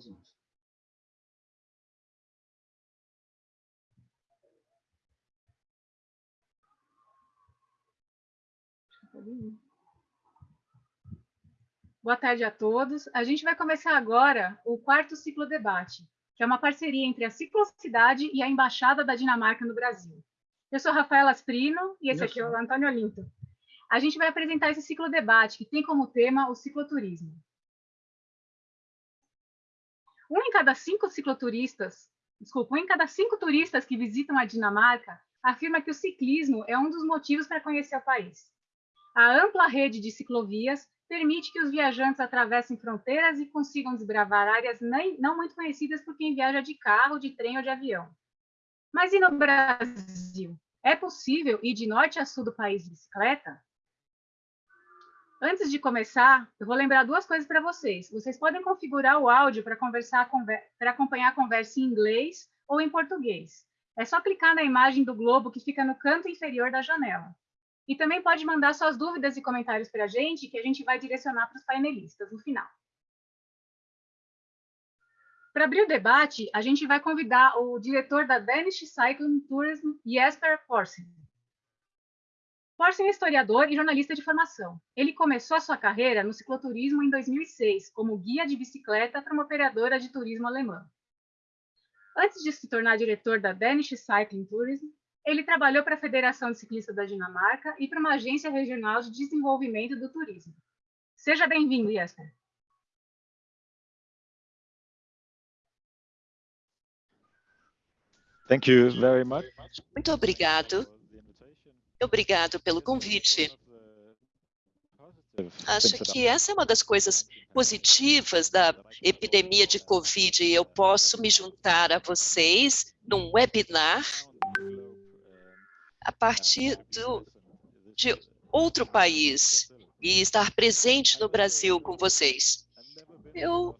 conclusões. Boa tarde a todos. A gente vai começar agora o quarto ciclo debate, que é uma parceria entre a Ciclocidade e a Embaixada da Dinamarca no Brasil. Eu sou Rafaela Asprino e esse aqui é o Antônio Olinto. A gente vai apresentar esse ciclo debate, que tem como tema o cicloturismo. Um em cada cinco cicloturistas, desculpa, um em cada cinco turistas que visitam a Dinamarca afirma que o ciclismo é um dos motivos para conhecer o país. A ampla rede de ciclovias permite que os viajantes atravessem fronteiras e consigam desbravar áreas nem, não muito conhecidas por quem viaja de carro, de trem ou de avião. Mas e no Brasil? É possível ir de norte a sul do país de bicicleta? Antes de começar, eu vou lembrar duas coisas para vocês. Vocês podem configurar o áudio para conversar para acompanhar a conversa em inglês ou em português. É só clicar na imagem do globo que fica no canto inferior da janela. E também pode mandar suas dúvidas e comentários para a gente, que a gente vai direcionar para os painelistas no final. Para abrir o debate, a gente vai convidar o diretor da Danish Cycling Tourism, Jesper Forsen. Forsen é historiador e jornalista de formação. Ele começou a sua carreira no cicloturismo em 2006, como guia de bicicleta para uma operadora de turismo alemã. Antes de se tornar diretor da Danish Cycling Tourism, ele trabalhou para a Federação de Ciclistas da Dinamarca e para uma agência regional de desenvolvimento do turismo. Seja bem-vindo, Jesper. Thank you very much. Muito obrigado Obrigado pelo convite. Acho que essa é uma das coisas positivas da epidemia de Covid. Eu posso me juntar a vocês num webinar a partir do, de outro país e estar presente no Brasil com vocês. Eu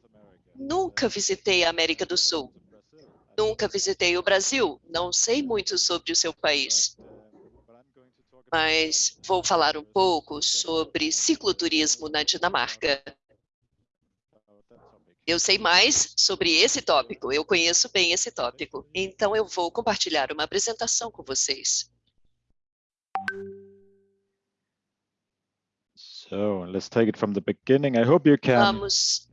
nunca visitei a América do Sul, nunca visitei o Brasil, não sei muito sobre o seu país mas vou falar um pouco sobre cicloturismo na Dinamarca. Eu sei mais sobre esse tópico, eu conheço bem esse tópico, então eu vou compartilhar uma apresentação com vocês. So, let's take it from the beginning. I hope you can... Vamos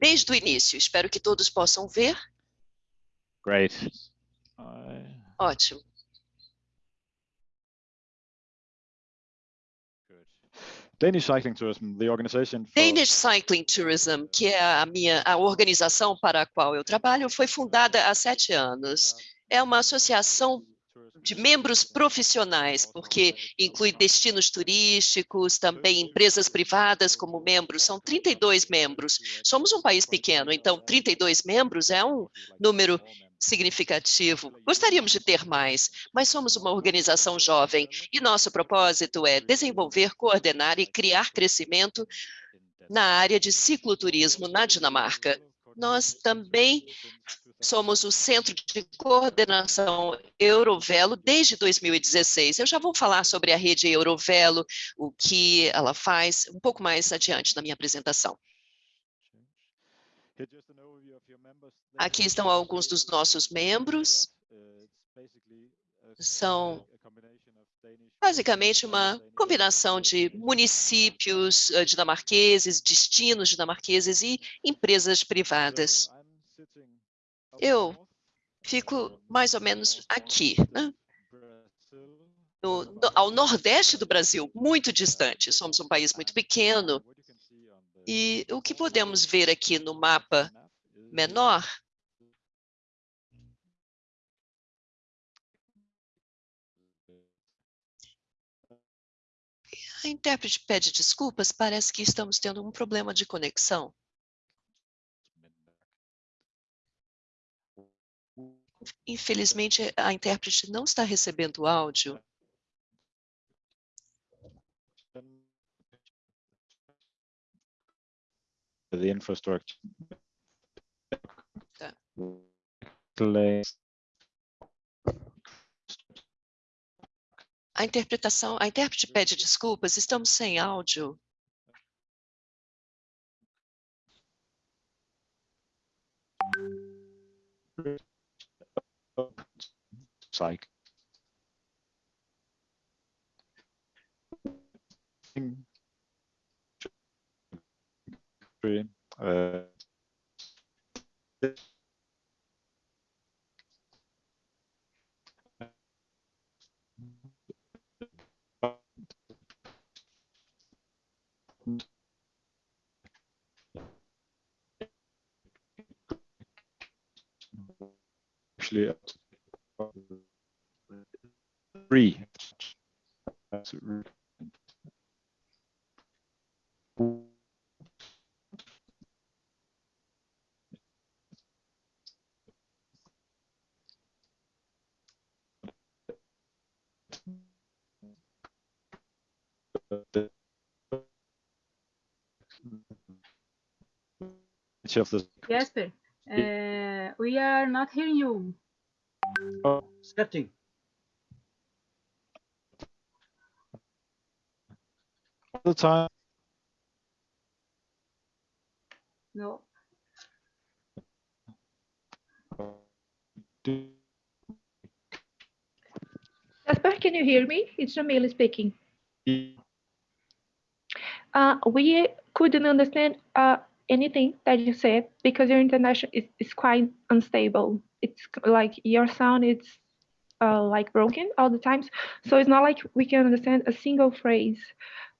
desde o início, espero que todos possam ver. Great. Ótimo. Danish Cycling Tourism, the organization for... Danish Cycling Tourism, que é a minha a organização para a qual eu trabalho, foi fundada há sete anos. É uma associação de membros profissionais, porque inclui destinos turísticos, também empresas privadas como membros, são 32 membros. Somos um país pequeno, então 32 membros é um número significativo. Gostaríamos de ter mais, mas somos uma organização jovem e nosso propósito é desenvolver, coordenar e criar crescimento na área de cicloturismo na Dinamarca. Nós também somos o Centro de Coordenação Eurovelo desde 2016. Eu já vou falar sobre a rede Eurovelo, o que ela faz, um pouco mais adiante na minha apresentação. Aqui estão alguns dos nossos membros. São basicamente uma combinação de municípios eh, dinamarqueses, destinos dinamarqueses e empresas privadas. Eu fico mais ou menos aqui, né? No, no, ao nordeste do Brasil, muito distante. Somos um país muito pequeno. E o que podemos ver aqui no mapa menor A intérprete pede desculpas, parece que estamos tendo um problema de conexão. Infelizmente, a intérprete não está recebendo áudio. The infrastructure. A interpretação, a intérprete pede desculpas, estamos sem áudio. Psych. Uh, actually. Yes, uh, we are not hearing you. Sketching. all the time. No. Do- Jasper, can you hear me? It's Jamila speaking. Uh, we couldn't understand uh, anything that you said because your international is, is quite unstable. It's like your sound it's uh, like broken all the times. So it's not like we can understand a single phrase.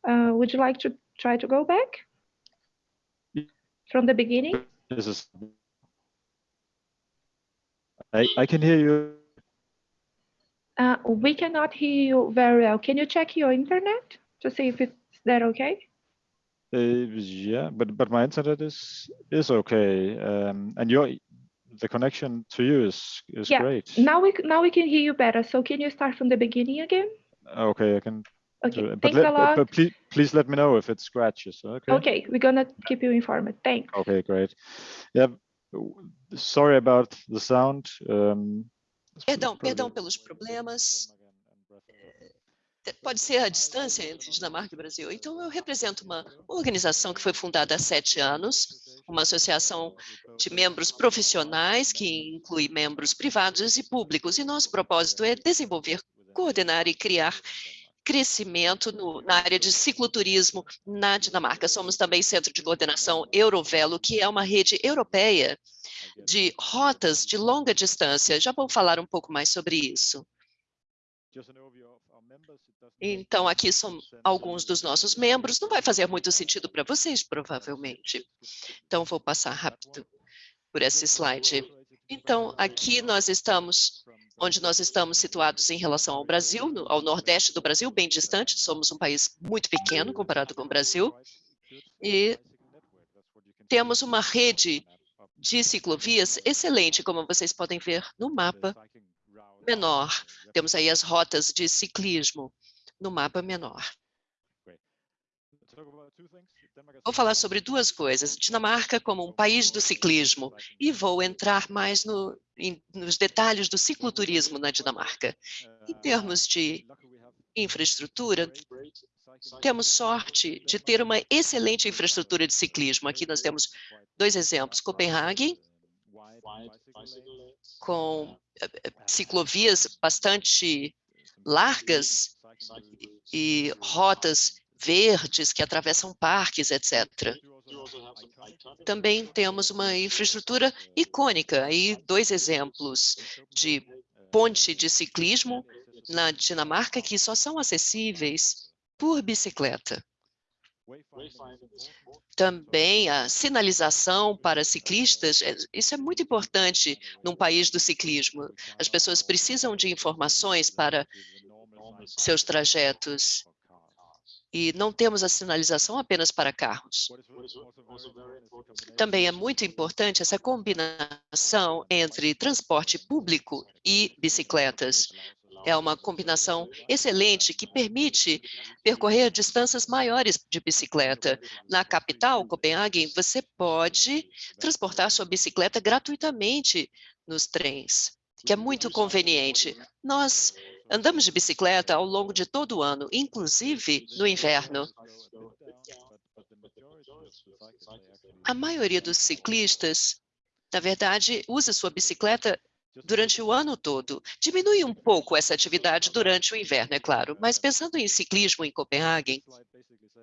Uh, would you like to try to go back from the beginning? This is. I I can hear you. Uh, we cannot hear you very well. Can you check your internet to see if it's that okay? Uh, yeah, but but my internet is is okay. Um, and your the connection to you is is Yeah, great. Now we now we can hear you better. So can you start from the beginning again? Okay, I can. Okay, do it. But thanks let, a lot. but please please let me know if it scratches. Okay. Okay, we're gonna keep you informed. Thanks. Okay, great. Yeah. Sorry about the sound. Um, it's Perdão, probably- perdão pelos problemas. Pode ser a distância entre Dinamarca e Brasil. Então, eu represento uma organização que foi fundada há sete anos, uma associação de membros profissionais, que inclui membros privados e públicos. E nosso propósito é desenvolver, coordenar e criar crescimento no- na área de cicloturismo na Dinamarca. Somos também centro de coordenação Eurovelo, que é uma rede europeia de rotas de longa distância. Já vou falar um pouco mais sobre isso. Então, aqui são alguns dos nossos membros. Não vai fazer muito sentido para vocês, provavelmente. Então, vou passar rápido por esse slide. Então, aqui nós estamos onde nós estamos situados em relação ao Brasil, ao nordeste do Brasil, bem distante. Somos um país muito pequeno comparado com o Brasil. E temos uma rede de ciclovias excelente, como vocês podem ver no mapa menor. Temos aí as rotas de ciclismo no mapa menor. Vou falar sobre duas coisas. Dinamarca como um país do ciclismo e vou entrar mais no, em- nos detalhes do cicloturismo na Dinamarca. Em termos de infraestrutura, temos sorte de ter uma excelente infraestrutura de ciclismo. Aqui nós temos dois exemplos. Copenhague, com ciclovias bastante largas e rotas verdes que atravessam parques, etc. Também temos uma infraestrutura icônica, aí dois exemplos de ponte de ciclismo na Dinamarca que só são acessíveis por bicicleta. Também a sinalização para ciclistas, é- isso é muito importante num país do ciclismo. As pessoas precisam de informações para seus trajetos e não temos a sinalização apenas para carros. Também é muito importante essa combinação entre transporte público e bicicletas. É uma combinação excelente que permite percorrer distâncias maiores de bicicleta. Na capital, Copenhague, você pode transportar sua bicicleta gratuitamente nos trens, que é muito conveniente. Nós andamos de bicicleta ao longo de todo o ano, inclusive no inverno. A maioria dos ciclistas, na verdade, usa sua bicicleta durante o ano todo. Diminui um pouco essa atividade durante o inverno, é claro, mas pensando em ciclismo em Copenhague,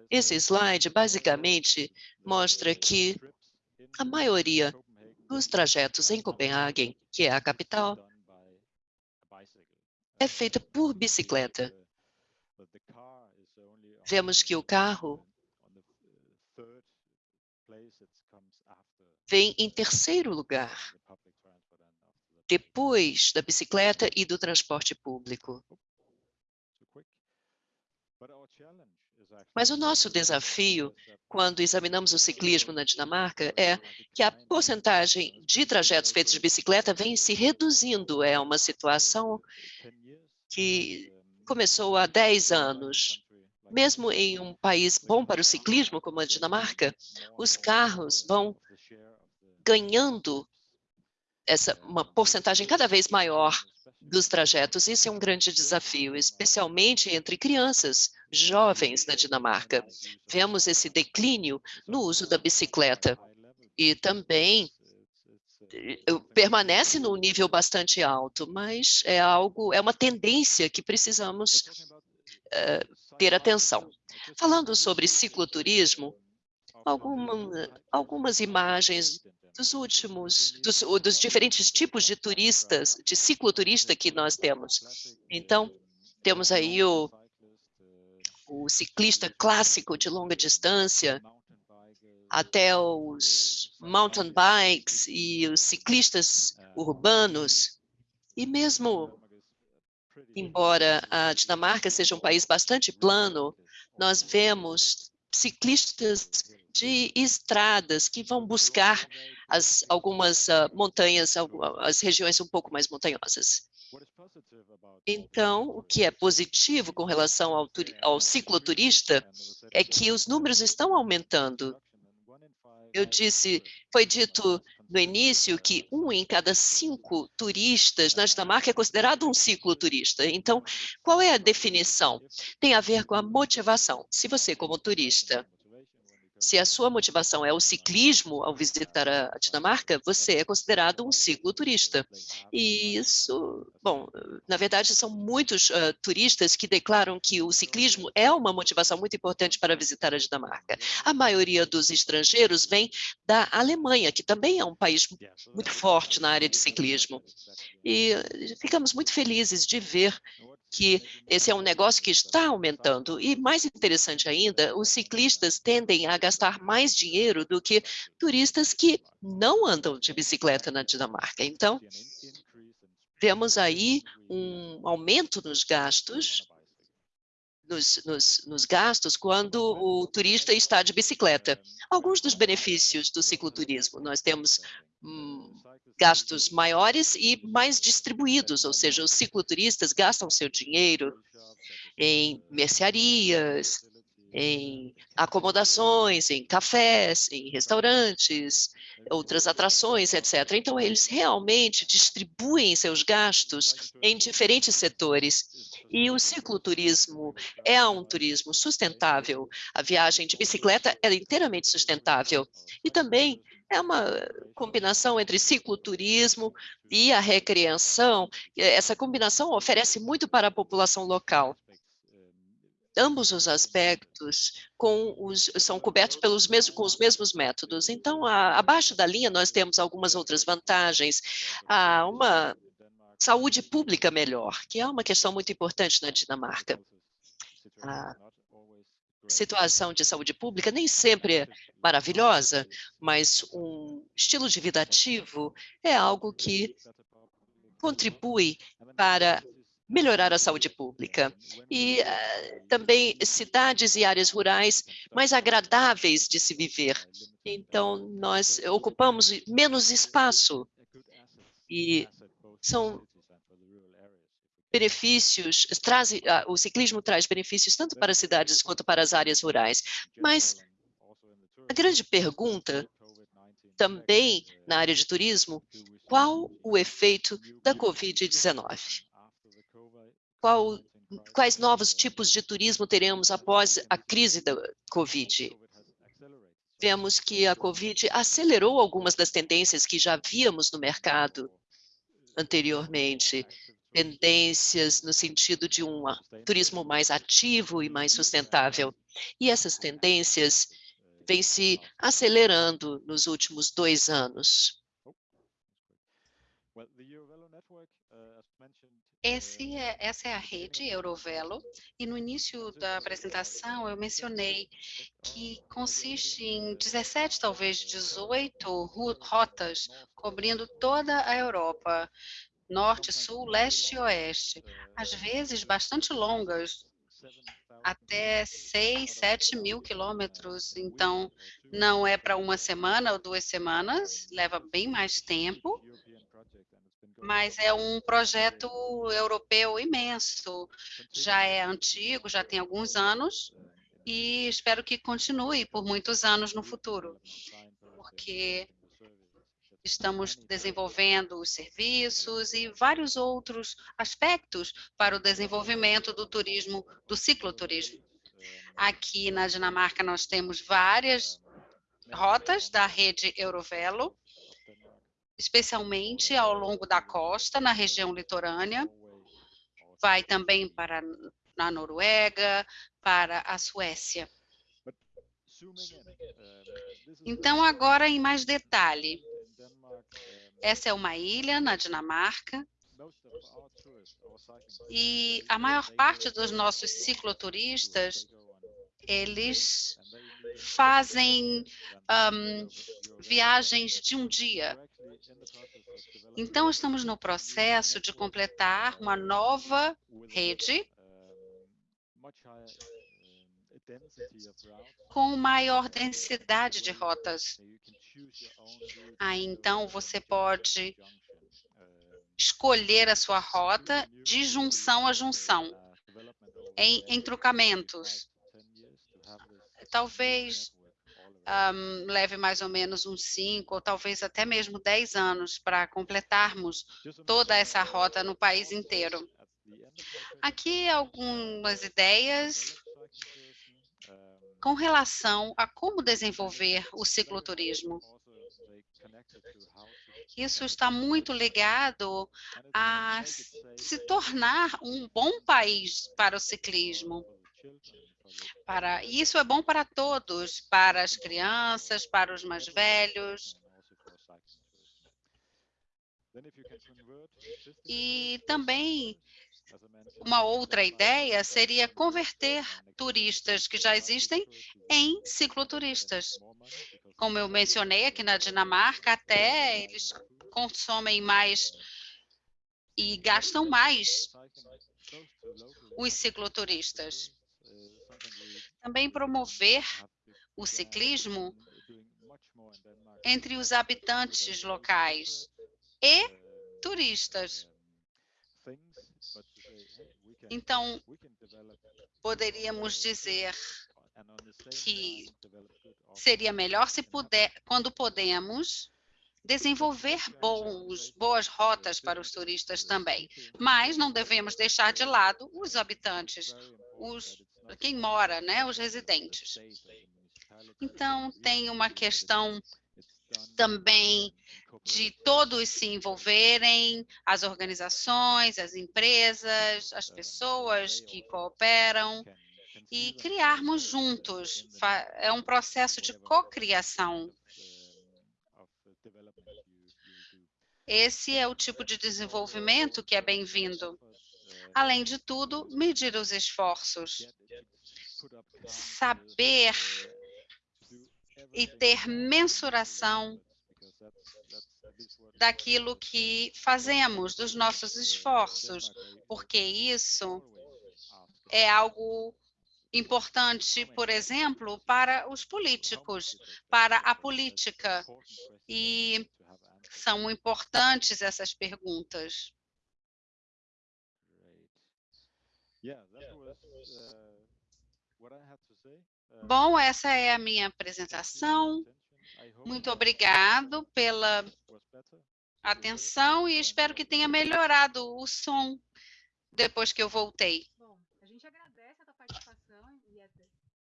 esse slide basicamente mostra que a maioria dos trajetos em Copenhague, que é a capital, é feita por bicicleta. Vemos que o carro vem em terceiro lugar, depois da bicicleta e do transporte público. Mas o nosso desafio, quando examinamos o ciclismo na Dinamarca, é que a porcentagem de trajetos feitos de bicicleta vem se reduzindo. É uma situação que começou há 10 anos. Mesmo em um país bom para o ciclismo, como a Dinamarca, os carros vão ganhando essa, uma porcentagem cada vez maior dos trajetos. Isso é um grande desafio, especialmente entre crianças, jovens na Dinamarca. Vemos esse declínio no uso da bicicleta e também eh, permanece num nível bastante alto, mas é algo, é uma tendência que precisamos uh, ter atenção. Falando sobre cicloturismo, alguma, algumas imagens dos últimos, dos, dos diferentes tipos de turistas, de cicloturista que nós temos. Então, temos aí o, o ciclista clássico de longa distância, até os mountain bikes e os ciclistas urbanos, e mesmo embora a Dinamarca seja um país bastante plano, nós vemos ciclistas de estradas que vão buscar as, algumas uh, montanhas, as regiões um pouco mais montanhosas. Então, o que é positivo com relação ao, ao cicloturista é que os números estão aumentando. Eu disse, foi dito no início que um em cada cinco turistas na Dinamarca é considerado um cicloturista. Então, qual é a definição? Tem a ver com a motivação. Se você, como turista, se a sua motivação é o ciclismo ao visitar a Dinamarca, você é considerado um cicloturista. E isso, bom, na verdade são muitos uh, turistas que declaram que o ciclismo é uma motivação muito importante para visitar a Dinamarca. A maioria dos estrangeiros vem da Alemanha, que também é um país muito forte na área de ciclismo. E ficamos muito felizes de ver que esse é um negócio que está aumentando. E mais interessante ainda, os ciclistas tendem a gastar mais dinheiro do que turistas que não andam de bicicleta na Dinamarca. Então, vemos aí um aumento nos gastos, nos, nos, nos, gastos quando o turista está de bicicleta. Alguns dos benefícios do cicloturismo, nós temos hum, gastos maiores e mais distribuídos, ou seja, os cicloturistas gastam seu dinheiro em mercearias, em acomodações, em cafés, em restaurantes, outras atrações, etc. Então, eles realmente distribuem seus gastos em diferentes setores. E o cicloturismo é um turismo sustentável. A viagem de bicicleta é inteiramente sustentável. E também é uma combinação entre cicloturismo e a recreação. Essa combinação oferece muito para a população local. Ambos os aspectos os, são cobertos pelos mesmos, com os mesmos métodos. Então, a, abaixo da linha, nós temos algumas outras vantagens. Há uma saúde pública melhor, que é uma questão muito importante na Dinamarca. A situação de saúde pública nem sempre é maravilhosa, mas um estilo de vida ativo é algo que contribui para melhorar a saúde pública. E uh, também cidades e áreas rurais mais agradáveis de se viver. Então, nós ocupamos menos espaço e são benefícios, traz, o ciclismo traz benefícios tanto para as cidades quanto para as áreas rurais. Mas a grande pergunta também na área de turismo, qual o efeito da Covid-19? Qual, quais novos tipos de turismo teremos após a crise da Covid? Vemos que a Covid acelerou algumas das tendências que já víamos no mercado anteriormente, tendências no sentido de um turismo mais ativo e mais sustentável. E essas tendências vêm se acelerando nos últimos dois anos. Esse é, essa é a rede Eurovelo, e no início da apresentação eu mencionei que consiste em 17, talvez 18 rotas, cobrindo toda a Europa, norte, sul, leste e oeste, às vezes bastante longas, até 6, 7 mil quilômetros. Então, não é para uma semana ou duas semanas, leva bem mais tempo, mas é um projeto europeu imenso. Já é antigo, já tem alguns anos, e espero que continue por muitos anos no futuro, porque estamos desenvolvendo os serviços e vários outros aspectos para o desenvolvimento do turismo, do cicloturismo. Aqui na Dinamarca nós temos várias rotas da rede Eurovelo, especialmente ao longo da costa, na região litorânea. Vai também para a Noruega, para a Suécia. Então, agora em mais detalhe. Essa é uma ilha na Dinamarca, e a maior parte dos nossos cicloturistas, eles fazem um, viagens de um dia. Então, estamos no processo de completar uma nova rede com maior densidade de rotas. Aí, então, você pode escolher a sua rota de junção a junção, em entrucamentos. Talvez um, leve mais ou menos uns cinco, ou talvez até mesmo dez anos para completarmos toda essa rota no país inteiro. Aqui algumas ideias com relação a como desenvolver o cicloturismo. Isso está muito ligado a se tornar um bom país para o ciclismo. Para, isso é bom para todos, para as crianças, para os mais velhos. E também uma outra ideia seria converter turistas que já existem em cicloturistas. Como eu mencionei aqui na Dinamarca, até eles consomem mais e gastam mais os cicloturistas. Também promover o ciclismo entre os habitantes locais e turistas. Então, poderíamos dizer que seria melhor se puder, quando podemos, desenvolver bons, boas rotas para os turistas também. Mas não devemos deixar de lado os habitantes, os, quem mora, né, os residentes. Então, tem uma questão também de todos se envolverem, as organizações, as empresas, as pessoas que cooperam, e criarmos juntos. É um processo de cocriação. Esse é o tipo de desenvolvimento que é bem-vindo. Além de tudo, medir os esforços. Saber e ter mensuração daquilo que fazemos, dos nossos esforços, porque isso é algo importante, por exemplo, para os políticos, para a política. E são importantes essas perguntas. Bom, essa é a minha apresentação. Muito obrigado pela atenção e espero que tenha melhorado o som depois que eu voltei. Bom, a gente agradece a tua participação,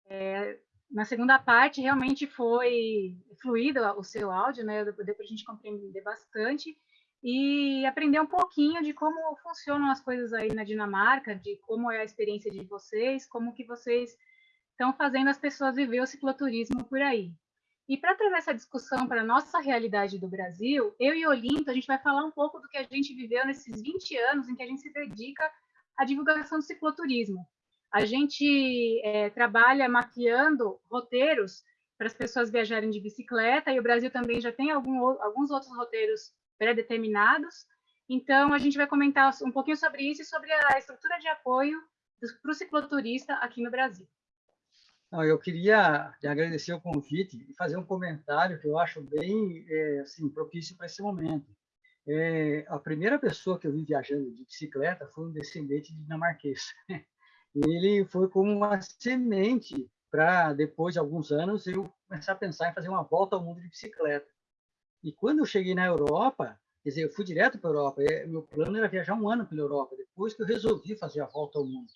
é, na segunda parte, realmente foi fluido o seu áudio, né? Deu para a gente compreender bastante. e aprender um pouquinho de como funcionam as coisas aí na Dinamarca, de como é a experiência de vocês, como que vocês estão fazendo as pessoas viver o cicloturismo por aí. E para trazer essa discussão para a nossa realidade do Brasil, eu e Olinto, a gente vai falar um pouco do que a gente viveu nesses 20 anos em que a gente se dedica à divulgação do cicloturismo. A gente é, trabalha mapeando roteiros para as pessoas viajarem de bicicleta, e o Brasil também já tem algum, alguns outros roteiros pré-determinados. Então, a gente vai comentar um pouquinho sobre isso e sobre a estrutura de apoio para o cicloturista aqui no Brasil. Não, eu queria agradecer o convite e fazer um comentário que eu acho bem é, assim, propício para esse momento. É, a primeira pessoa que eu vi viajando de bicicleta foi um descendente de dinamarquês. Ele foi como uma semente para, depois de alguns anos, eu começar a pensar em fazer uma volta ao mundo de bicicleta. E quando eu cheguei na Europa, quer dizer, eu fui direto para a Europa, meu plano era viajar um ano pela Europa, depois que eu resolvi fazer a volta ao mundo.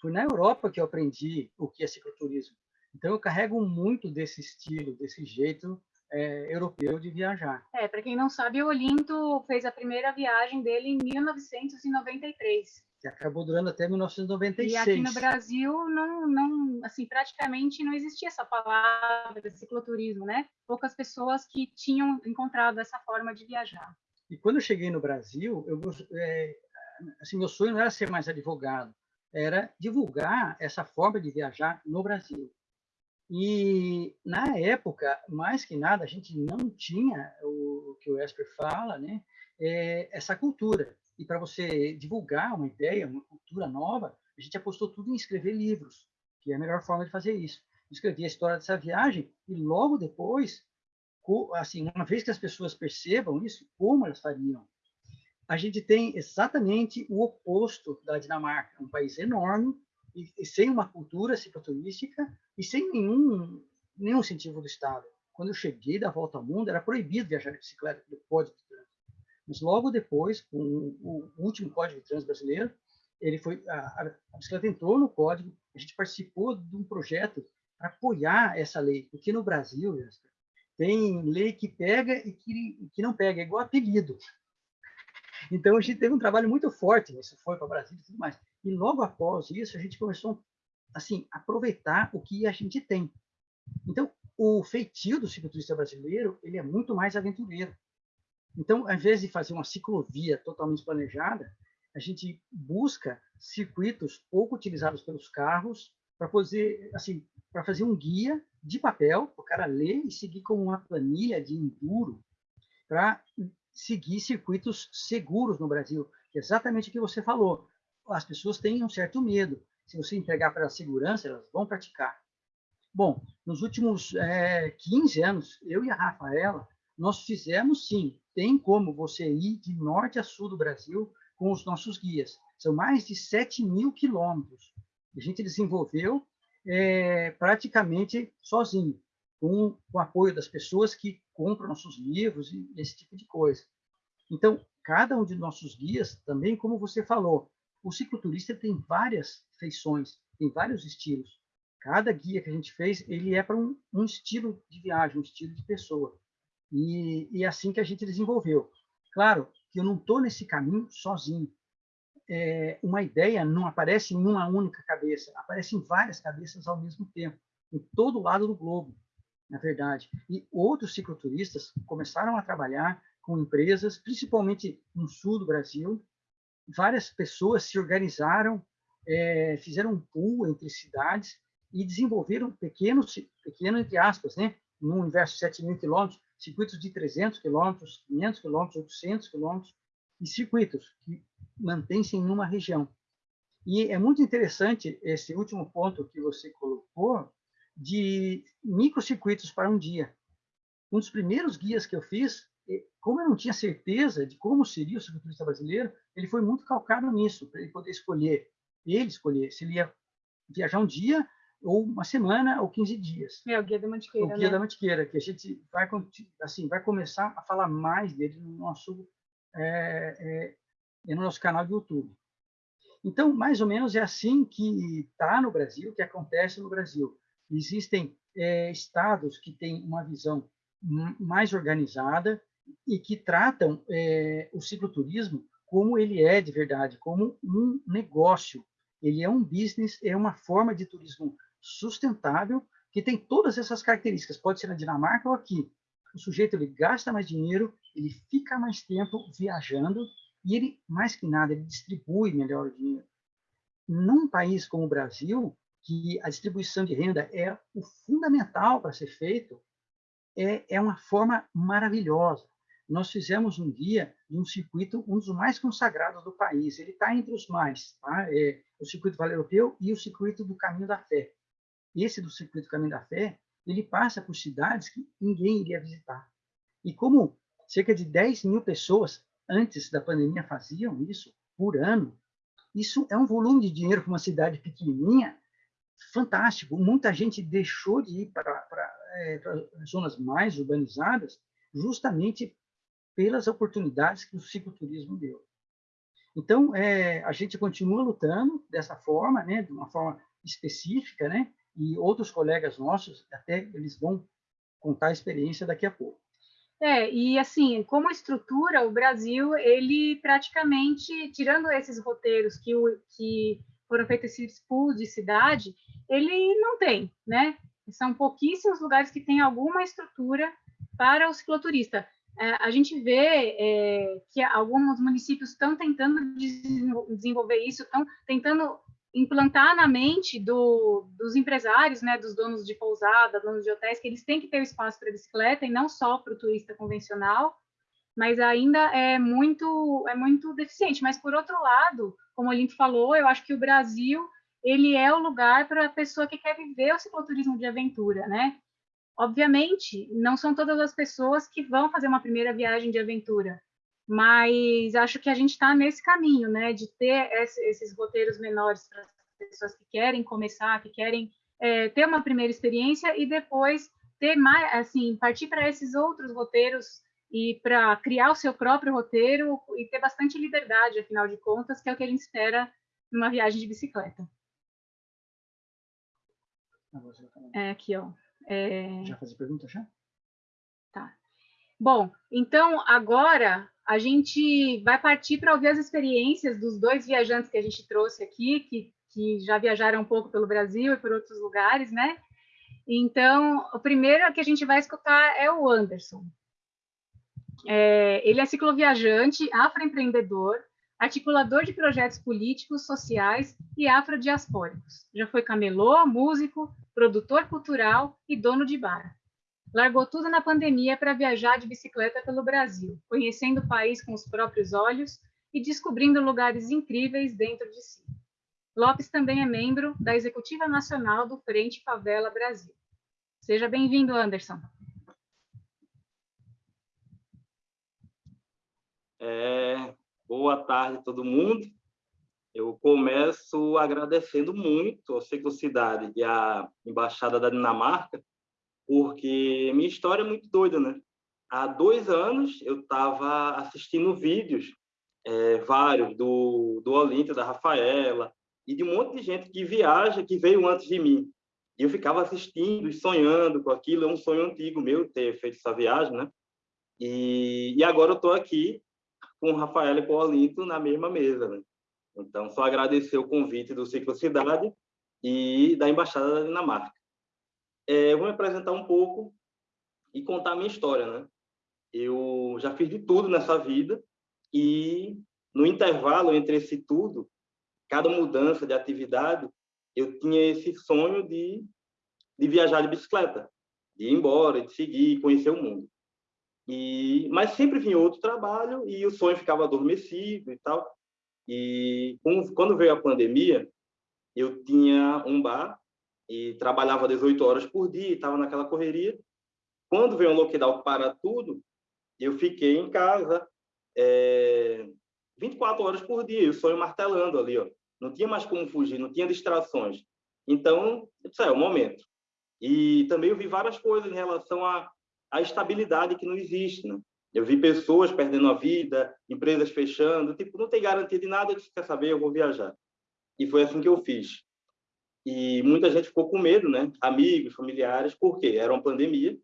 Foi na Europa que eu aprendi o que é cicloturismo. Então, eu carrego muito desse estilo, desse jeito é, europeu de viajar. É, para quem não sabe, o Olinto fez a primeira viagem dele em 1993 que acabou durando até 1996. E aqui no Brasil, não, não, assim, praticamente não existia essa palavra cicloturismo, né? Poucas pessoas que tinham encontrado essa forma de viajar. E quando eu cheguei no Brasil, eu, é, assim, meu sonho não era ser mais advogado, era divulgar essa forma de viajar no Brasil. E na época, mais que nada, a gente não tinha o, o que o Esper fala, né? É, essa cultura e para você divulgar uma ideia, uma cultura nova, a gente apostou tudo em escrever livros, que é a melhor forma de fazer isso. Escrevi a história dessa viagem e logo depois, assim, uma vez que as pessoas percebam isso, como elas fariam? A gente tem exatamente o oposto da Dinamarca, um país enorme e, sem uma cultura cicloturística e sem nenhum nenhum incentivo do Estado. Quando eu cheguei da volta ao mundo, era proibido viajar de bicicleta pelo Código de Trânsito. Mas logo depois, com o último Código de Trânsito brasileiro, ele foi, a, a bicicleta entrou no código, a gente participou de um projeto para apoiar essa lei, porque no Brasil, tem lei que pega e que, que não pega, é igual apelido. Então, a gente teve um trabalho muito forte, isso foi para o Brasil e tudo mais. E logo após isso, a gente começou assim, aproveitar o que a gente tem. Então, o feitio do cicloturista brasileiro, ele é muito mais aventureiro. Então, ao invés de fazer uma ciclovia totalmente planejada, a gente busca circuitos pouco utilizados pelos carros para fazer, assim, para fazer um guia de papel, para o cara ler e seguir como uma planilha de enduro, para seguir circuitos seguros no Brasil, que é exatamente o que você falou. As pessoas têm um certo medo. Se você entregar para a segurança, elas vão praticar. Bom, nos últimos é, 15 anos, eu e a Rafaela, nós fizemos sim tem como você ir de norte a sul do Brasil com os nossos guias. São mais de 7 mil quilômetros. A gente desenvolveu é, praticamente sozinho, com o apoio das pessoas que compram nossos livros e esse tipo de coisa. Então, cada um de nossos guias, também como você falou, o cicloturista tem várias feições, tem vários estilos. Cada guia que a gente fez, ele é para um, um estilo de viagem, um estilo de pessoa. E, é assim que a gente desenvolveu. Claro que eu não estou nesse caminho sozinho. É, uma ideia não aparece em uma única cabeça, aparece em várias cabeças ao mesmo tempo, em todo lado do globo, na verdade. E outros cicloturistas começaram a trabalhar com empresas, principalmente no sul do Brasil. Várias pessoas se organizaram, é, fizeram um pool entre cidades e desenvolveram pequenos, pequeno entre aspas, né, no universo de 7 mil quilômetros, circuitos de 300 quilômetros, 500 quilômetros, 800 quilômetros, e circuitos que mantêm-se em uma região. E é muito interessante esse último ponto que você colocou, de microcircuitos para um dia. Um dos primeiros guias que eu fiz, como eu não tinha certeza de como seria o cicloturista brasileiro, ele foi muito calcado nisso, para ele poder escolher, ele escolher se ele ia viajar um dia ou uma semana ou 15 dias. É o Guia da Mantiqueira, O Guia né? da Mantiqueira, que a gente vai, assim, vai começar a falar mais dele no nosso, é, é, no nosso canal do YouTube. Então, mais ou menos é assim que está no Brasil, que acontece no Brasil. Existem é, estados que têm uma visão mais organizada, e que tratam é, o cicloturismo como ele é de verdade, como um negócio. Ele é um business, é uma forma de turismo sustentável que tem todas essas características. Pode ser na Dinamarca ou aqui. O sujeito ele gasta mais dinheiro, ele fica mais tempo viajando e ele, mais que nada, ele distribui melhor o dinheiro. Num país como o Brasil, que a distribuição de renda é o fundamental para ser feito, é, é uma forma maravilhosa. Nós fizemos um dia um circuito, um dos mais consagrados do país. Ele está entre os mais, tá? é o circuito Vale Europeu e o circuito do Caminho da Fé. Esse do circuito Caminho da Fé, ele passa por cidades que ninguém iria visitar. E como cerca de 10 mil pessoas antes da pandemia faziam isso por ano, isso é um volume de dinheiro para uma cidade pequenininha fantástico. Muita gente deixou de ir para, para, é, para zonas mais urbanizadas justamente pelas oportunidades que o cicloturismo deu. Então, é, a gente continua lutando dessa forma, né, de uma forma específica, né, e outros colegas nossos, até eles vão contar a experiência daqui a pouco. É, e assim, como estrutura, o Brasil, ele praticamente, tirando esses roteiros que, o, que foram feitos esses pools de cidade, ele não tem, né? São pouquíssimos lugares que têm alguma estrutura para o cicloturista. É, a gente vê é, que alguns municípios estão tentando desenvolver isso, estão tentando implantar na mente do, dos empresários, né, dos donos de pousada, donos de hotéis, que eles têm que ter espaço para bicicleta e não só para o turista convencional, mas ainda é muito é muito deficiente. Mas por outro lado, como o Olimpo falou, eu acho que o Brasil ele é o lugar para a pessoa que quer viver o cicloturismo de aventura, né? Obviamente, não são todas as pessoas que vão fazer uma primeira viagem de aventura, mas acho que a gente está nesse caminho, né, de ter esses roteiros menores para as pessoas que querem começar, que querem é, ter uma primeira experiência e depois ter mais, assim, partir para esses outros roteiros e para criar o seu próprio roteiro e ter bastante liberdade, afinal de contas, que é o que a gente espera numa viagem de bicicleta. É aqui, ó. É... Já fazer pergunta já? Tá. Bom, então agora a gente vai partir para ouvir as experiências dos dois viajantes que a gente trouxe aqui, que, que já viajaram um pouco pelo Brasil e por outros lugares, né? Então, o primeiro que a gente vai escutar é o Anderson. É, ele é cicloviajante, afroempreendedor, articulador de projetos políticos, sociais e afrodiaspóricos. Já foi camelô, músico, produtor cultural e dono de bar. Largou tudo na pandemia para viajar de bicicleta pelo Brasil, conhecendo o país com os próprios olhos e descobrindo lugares incríveis dentro de si. Lopes também é membro da Executiva Nacional do Frente Favela Brasil. Seja bem-vindo, Anderson. É, boa tarde, todo mundo. Eu começo agradecendo muito a Ciclocidade e a Embaixada da Dinamarca, porque minha história é muito doida, né? Há dois anos eu estava assistindo vídeos, é, vários, do, do Olímpia, da Rafaela, e de um monte de gente que viaja, que veio antes de mim. E eu ficava assistindo e sonhando com aquilo, é um sonho antigo meu ter feito essa viagem, né? E, e agora eu estou aqui com Rafael e com Olinto na mesma mesa, né? Então, só agradecer o convite do Ciclo Cidade e da Embaixada da Dinamarca. É, vou me apresentar um pouco e contar a minha história, né? Eu já fiz de tudo nessa vida e no intervalo entre esse tudo, cada mudança de atividade, eu tinha esse sonho de, de viajar de bicicleta, de ir embora, de seguir, conhecer o mundo. E, mas sempre vinha outro trabalho e o sonho ficava adormecido e tal. E quando veio a pandemia, eu tinha um bar e trabalhava 18 horas por dia, estava naquela correria. Quando veio um lockdown para tudo, eu fiquei em casa é, 24 horas por dia, o sonho martelando ali, ó. Não tinha mais como fugir, não tinha distrações. Então, isso é o momento. E também eu vi várias coisas em relação à, à estabilidade que não existe, né? Eu vi pessoas perdendo a vida, empresas fechando, tipo, não tem garantia de nada, eu disse, quer saber, eu vou viajar. E foi assim que eu fiz. E muita gente ficou com medo, né? Amigos, familiares, porque era uma pandemia,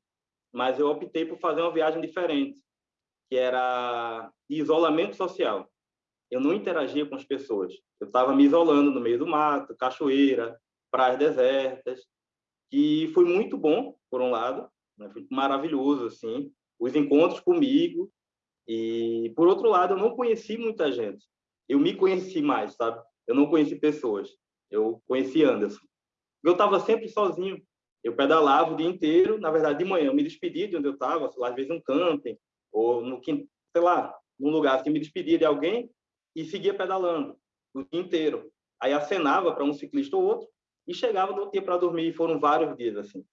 mas eu optei por fazer uma viagem diferente. que era isolamento social. Eu não interagia com as pessoas. Eu estava me isolando no meio do mato, cachoeira, praias desertas, que foi muito bom, por um lado, né? foi maravilhoso, assim, os encontros comigo, e, por outro lado, eu não conheci muita gente. Eu me conheci mais, sabe? Eu não conheci pessoas. Eu conheci Anderson. Eu estava sempre sozinho. Eu pedalava o dia inteiro. Na verdade, de manhã, eu me despedia de onde eu estava, às vezes um camping, ou no sei lá, num lugar assim, me despedia de alguém e seguia pedalando o dia inteiro. Aí acenava para um ciclista ou outro e chegava no dia para dormir. E foram vários dias assim.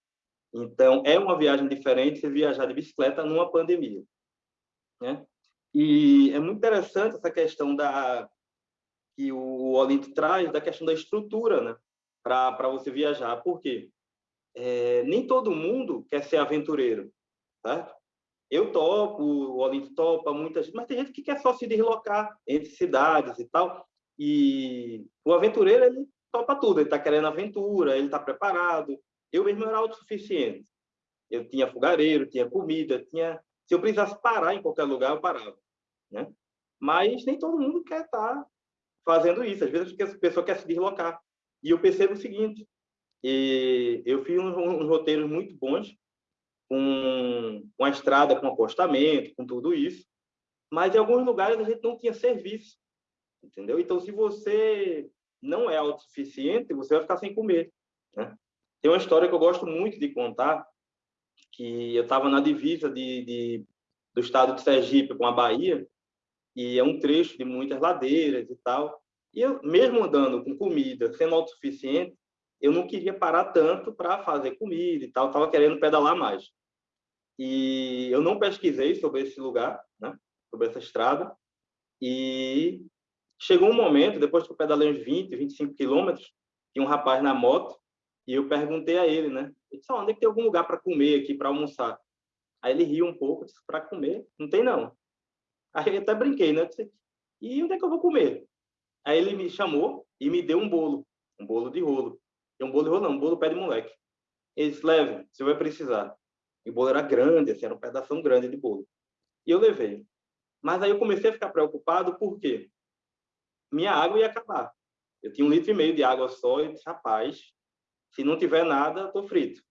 Então, é uma viagem diferente você viajar de bicicleta numa pandemia. Né? E é muito interessante essa questão da que o Olinto traz da questão da estrutura, né, para você viajar. Por quê? É, nem todo mundo quer ser aventureiro, certo? Eu topo, o Olinto topa, muitas, mas tem gente que quer só se deslocar entre cidades e tal. E o aventureiro ele topa tudo, ele está querendo aventura, ele está preparado. Eu mesmo era autossuficiente. Eu tinha fogareiro, tinha comida, tinha se eu precisasse parar em qualquer lugar, eu parava. Né? Mas nem todo mundo quer estar fazendo isso. Às vezes a pessoa quer se deslocar. E eu percebo o seguinte, eu fiz uns, uns roteiros muito bons, com, com a estrada, com acostamento, com tudo isso, mas em alguns lugares a gente não tinha serviço, entendeu? Então, se você não é autossuficiente, você vai ficar sem comer. Né? Tem uma história que eu gosto muito de contar, que eu estava na divisa de, de, do estado de Sergipe com a Bahia, e é um trecho de muitas ladeiras e tal. E eu, mesmo andando com comida, sendo autossuficiente, eu não queria parar tanto para fazer comida e tal, estava querendo pedalar mais. E eu não pesquisei sobre esse lugar, né? sobre essa estrada, e chegou um momento, depois que eu pedalei uns 20, 25 quilômetros, tinha um rapaz na moto, e eu perguntei a ele, né? Eu disse, onde é que tem algum lugar para comer aqui, para almoçar? Aí ele riu um pouco, disse, para comer? Não tem, não. Aí eu até brinquei, né? Disse, e onde é que eu vou comer? Aí ele me chamou e me deu um bolo, um bolo de rolo. E um bolo de rolo não, um bolo pé de moleque. Ele disse, leve, você vai precisar. E o bolo era grande, assim, era um pedaço grande de bolo. E eu levei. Mas aí eu comecei a ficar preocupado porque minha água ia acabar. Eu tinha um litro e meio de água só e disse, rapaz, se não tiver nada, estou frito.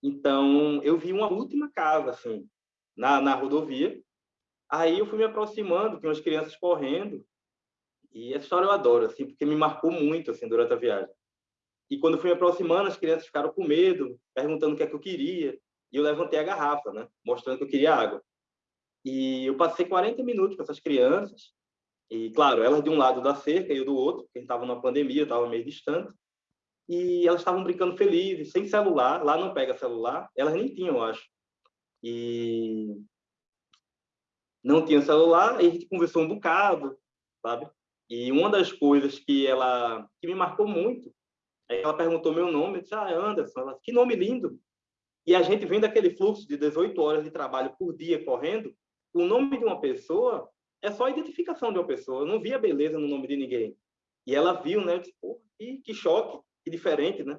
Então, eu vi uma última casa, assim, na, na rodovia. Aí eu fui me aproximando, tinha umas crianças correndo. E essa história eu adoro, assim, porque me marcou muito, assim, durante a viagem. E quando fui me aproximando, as crianças ficaram com medo, perguntando o que é que eu queria. E eu levantei a garrafa, né? Mostrando que eu queria água. E eu passei 40 minutos com essas crianças. E, claro, elas de um lado da cerca e eu do outro, porque estava numa pandemia, estava meio distante e elas estavam brincando felizes, sem celular. Lá não pega celular, elas nem tinham, eu acho. E não tinha celular, e a gente conversou um bocado, sabe? E uma das coisas que ela que me marcou muito é ela perguntou meu nome, eu disse, ah, Anderson, ela, que nome lindo. E a gente vem daquele fluxo de 18 horas de trabalho por dia correndo, o nome de uma pessoa é só a identificação de uma pessoa. Eu não via beleza no nome de ninguém. E ela viu, né? Eu disse, Pô, que, que choque que diferente, né?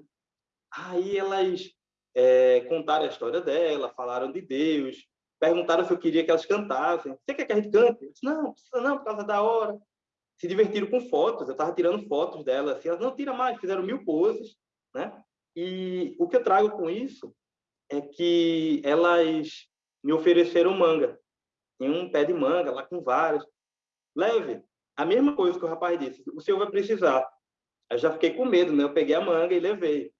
Aí elas é, contaram a história dela, falaram de Deus, perguntaram se eu queria que elas cantassem. Você quer que a gente cante? Eu disse, não, precisa não, por causa da hora. Se divertiram com fotos, eu estava tirando fotos dela, assim, elas não tira mais, fizeram mil poses, né? E o que eu trago com isso é que elas me ofereceram manga. Tem um pé de manga lá com várias. Leve. A mesma coisa que o rapaz disse. O senhor vai precisar eu já fiquei com medo, né? Eu peguei a manga e levei.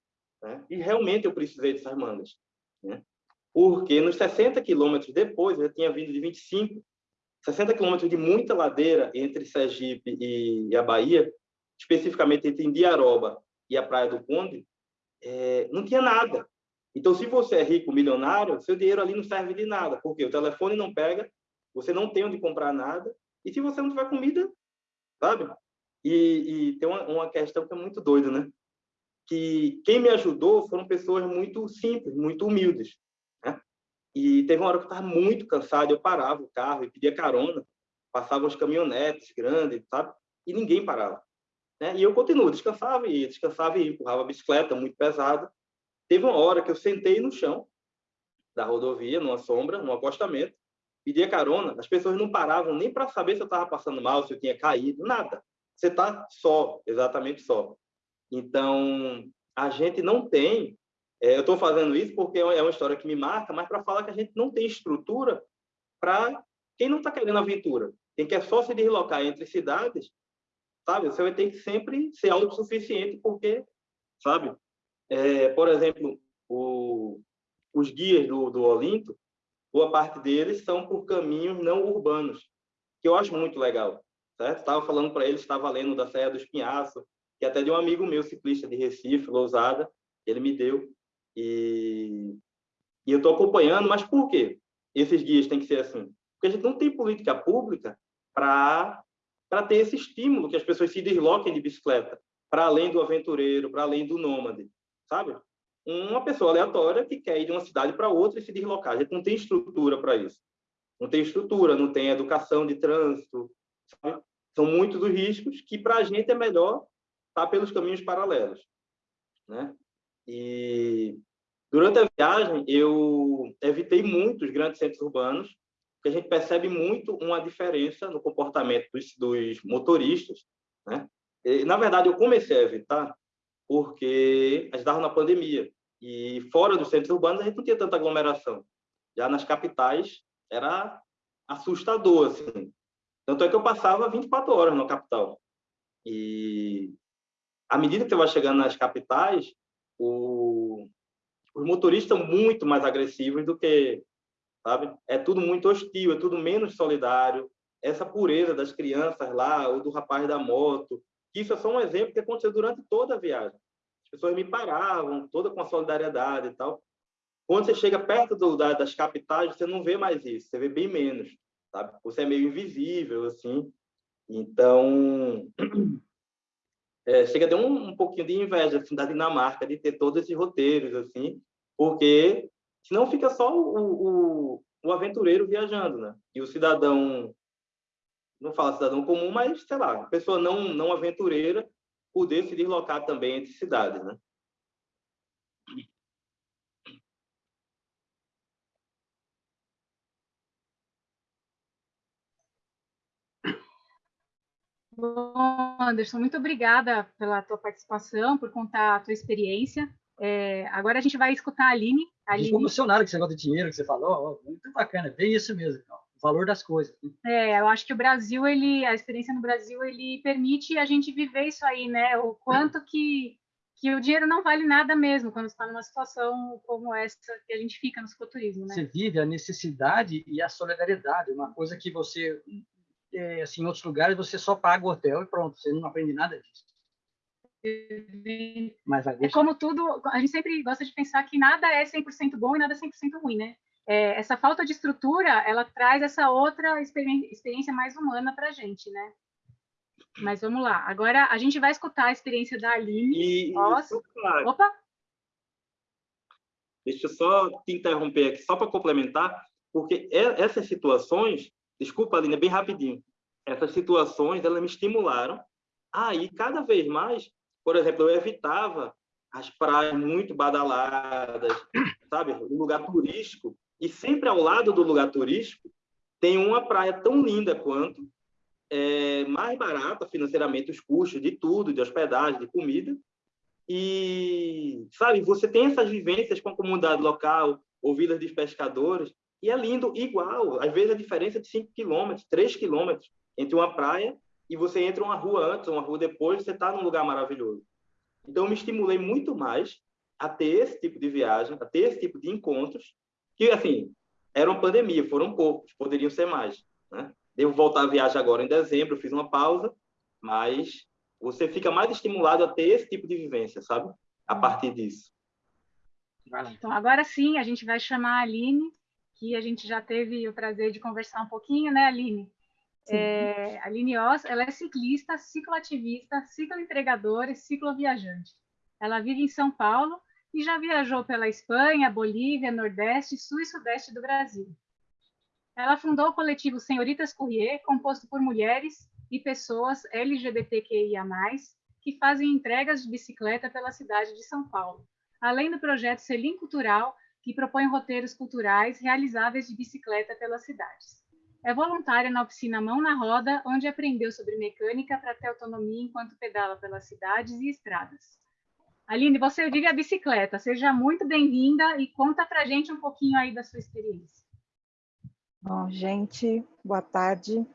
Né? E realmente eu precisei dessas mangas. Né? Porque nos 60 quilômetros depois, eu tinha vindo de 25, 60 quilômetros de muita ladeira entre Sergipe e a Bahia, especificamente entre Indiaroba e a Praia do Conde, é, não tinha nada. Então, se você é rico, milionário, seu dinheiro ali não serve de nada, porque o telefone não pega, você não tem onde comprar nada, e se você não tiver comida, sabe? E, e tem uma, uma, questão que é muito doida, né? Que quem me ajudou foram pessoas muito simples, muito humildes. Né? E teve uma hora que eu estava muito cansado, eu parava o carro e pedia carona, passavam os caminhonetes grandes, sabe? E ninguém parava. Né? E eu continuo, descansava e descansava e empurrava a bicicleta muito pesada. Teve uma hora que eu sentei no chão da rodovia, numa sombra, num acostamento, pedia carona, as pessoas não paravam nem para saber se eu estava passando mal, se eu tinha caído, nada. Você está só, exatamente só. Então, a gente não tem. É, eu estou fazendo isso porque é uma história que me marca, mas para falar que a gente não tem estrutura para quem não está querendo aventura. Quem quer só se deslocar entre cidades, sabe? Você vai ter que sempre ser autossuficiente, porque, sabe? É, por exemplo, o, os guias do, do Olinto, boa parte deles são por caminhos não urbanos, que eu acho muito legal. Certo? Estava falando para eles, estava lendo da Serra do Espinhaço, que até de um amigo meu, ciclista de Recife, Lousada, ele me deu. E, e eu estou acompanhando, mas por quê? Esses guias têm que ser assim. Porque a gente não tem política pública para ter esse estímulo que as pessoas se desloquem de bicicleta, para além do aventureiro, para além do nômade, sabe? Uma pessoa aleatória que quer ir de uma cidade para outra e se deslocar. A gente não tem estrutura para isso. Não tem estrutura, não tem educação de trânsito, sabe? São muitos os riscos que para a gente é melhor estar tá pelos caminhos paralelos, né? E durante a viagem eu evitei muito os grandes centros urbanos, porque a gente percebe muito uma diferença no comportamento dos, dos motoristas, né? E, na verdade eu comecei a evitar porque a gente estava na pandemia e fora dos centros urbanos a gente não tinha tanta aglomeração. Já nas capitais era assustador assim. Tanto é que eu passava 24 horas na capital. E à medida que você vai chegando nas capitais, o, os motoristas são muito mais agressivos do que, sabe? É tudo muito hostil, é tudo menos solidário. Essa pureza das crianças lá, ou do rapaz da moto, isso é só um exemplo que aconteceu durante toda a viagem. As pessoas me paravam, toda com a solidariedade e tal. Quando você chega perto do, da, das capitais, você não vê mais isso, você vê bem menos, sabe? Você é meio invisível, assim. Então, é, chega a ter um, um, pouquinho de inveja assim, da Dinamarca de ter todos esses roteiros, assim, porque senão fica só o, o, o aventureiro viajando, né? E o cidadão, não fala cidadão comum, mas, sei lá, pessoa não, não aventureira poder se deslocar também entre cidades, né? Bom, Anderson, muito obrigada pela tua participação, por contar a tua experiência. É, agora a gente vai escutar a Aline. A Aline... emocionado com esse negócio de dinheiro que você falou, muito bacana, bem isso mesmo, o valor das coisas. É, eu acho que o Brasil, ele, a experiência no Brasil, ele permite a gente viver isso aí, né? O quanto que, que o dinheiro não vale nada mesmo quando está numa situação como essa que a gente fica no cicloturismo, né? Você vive a necessidade e a solidariedade, uma coisa que você é, assim, em outros lugares você só paga o hotel e pronto, você não aprende nada disso. Mas é como tudo, a gente sempre gosta de pensar que nada é 100% bom e nada é 100% ruim, né? É, essa falta de estrutura, ela traz essa outra experiência mais humana para a gente, né? Mas vamos lá. Agora a gente vai escutar a experiência da Aline. E, claro. Opa! Deixa eu só te interromper aqui, só para complementar, porque essas situações Desculpa, Aline, é bem rapidinho. Essas situações, elas me estimularam a ir cada vez mais. Por exemplo, eu evitava as praias muito badaladas, sabe? O lugar turístico. E sempre ao lado do lugar turístico tem uma praia tão linda quanto, é, mais barata financeiramente, os custos de tudo, de hospedagem, de comida. E, sabe, você tem essas vivências com a comunidade local, ou vilas de pescadores, e é lindo igual. Às vezes a diferença é de 5 quilômetros, 3 quilômetros entre uma praia e você entra uma rua antes, uma rua depois, você está num lugar maravilhoso. Então, eu me estimulei muito mais a ter esse tipo de viagem, a ter esse tipo de encontros, que, assim, era uma pandemia, foram poucos, poderiam ser mais. Né? Devo voltar a viagem agora em dezembro, fiz uma pausa, mas você fica mais estimulado a ter esse tipo de vivência, sabe? A partir disso. Então, agora sim, a gente vai chamar a Aline que a gente já teve o prazer de conversar um pouquinho, né, Aline? É, a Aline Oss, ela é ciclista, cicloativista, cicloentregadora e cicloviajante. Ela vive em São Paulo e já viajou pela Espanha, Bolívia, Nordeste, Sul e Sudeste do Brasil. Ela fundou o coletivo Senhoritas Courrier, composto por mulheres e pessoas LGBTQIA+, que fazem entregas de bicicleta pela cidade de São Paulo, além do projeto Selim Cultural, que propõe roteiros culturais realizáveis de bicicleta pelas cidades. É voluntária na oficina Mão na Roda, onde aprendeu sobre mecânica para ter autonomia enquanto pedala pelas cidades e estradas. Aline, você vive a bicicleta. Seja muito bem-vinda e conta para gente um pouquinho aí da sua experiência. Bom, gente, boa tarde.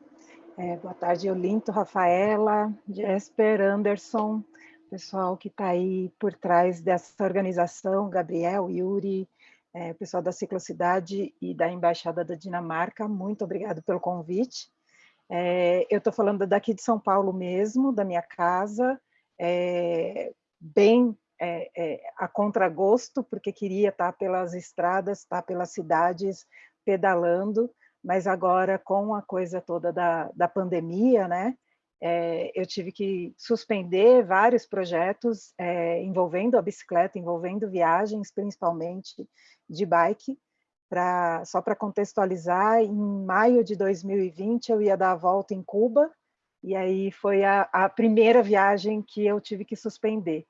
É, boa tarde, Olinto, Rafaela, Jesper, Anderson, pessoal que está aí por trás dessa organização, Gabriel, Yuri, é, pessoal da Ciclocidade e da Embaixada da Dinamarca, muito obrigado pelo convite. É, eu estou falando daqui de São Paulo mesmo, da minha casa, é, bem é, é, a contragosto, porque queria estar pelas estradas, estar pelas cidades pedalando, mas agora com a coisa toda da, da pandemia, né, é, eu tive que suspender vários projetos é, envolvendo a bicicleta, envolvendo viagens, principalmente de bike, pra, só para contextualizar, em maio de 2020 eu ia dar a volta em Cuba, e aí foi a, a primeira viagem que eu tive que suspender.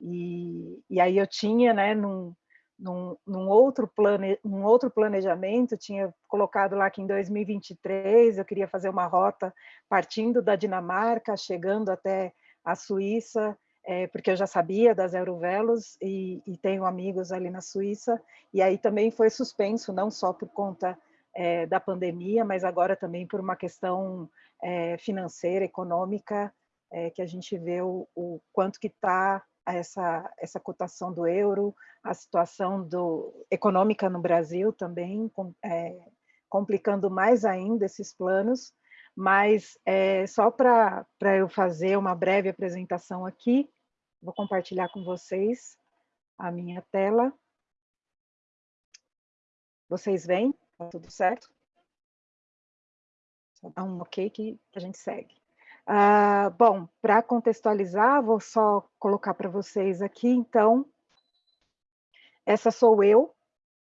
E, e aí eu tinha, né, num, num, num, outro plane, um outro planejamento, tinha colocado lá que em 2023 eu queria fazer uma rota partindo da Dinamarca, chegando até a Suíça, é, porque eu já sabia das Eurovelos e, e, tenho amigos ali na Suíça, e aí também foi suspenso, não só por conta é, da pandemia, mas agora também por uma questão é, financeira, econômica, é, que a gente vê o, o quanto que está essa, essa cotação do euro, a situação do, econômica no Brasil também, com, é, complicando mais ainda esses planos, mas é, só para eu fazer uma breve apresentação aqui, vou compartilhar com vocês a minha tela. Vocês veem? Tá tudo certo? Só dá um ok que a gente segue. Ah, bom, para contextualizar, vou só colocar para vocês aqui, então, essa sou eu,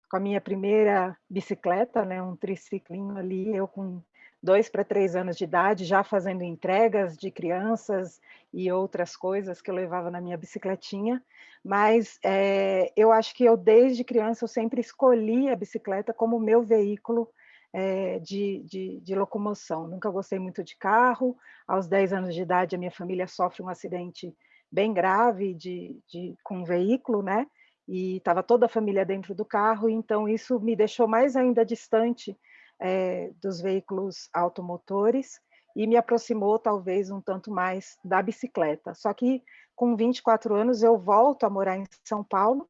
com a minha primeira bicicleta, né, um triciclinho ali, eu com dois para três anos de idade, já fazendo entregas de crianças e outras coisas que eu levava na minha bicicletinha, mas é, eu acho que eu, desde criança, eu sempre escolhi a bicicleta como meu veículo é, de, de, de, locomoção. Nunca gostei muito de carro. Aos 10 anos de idade, a minha família sofre um acidente bem grave de, de com um veículo, né? E estava toda a família dentro do carro, então isso me deixou mais ainda distante é, dos veículos automotores e me aproximou talvez um tanto mais da bicicleta. Só que com 24 anos eu volto a morar em São Paulo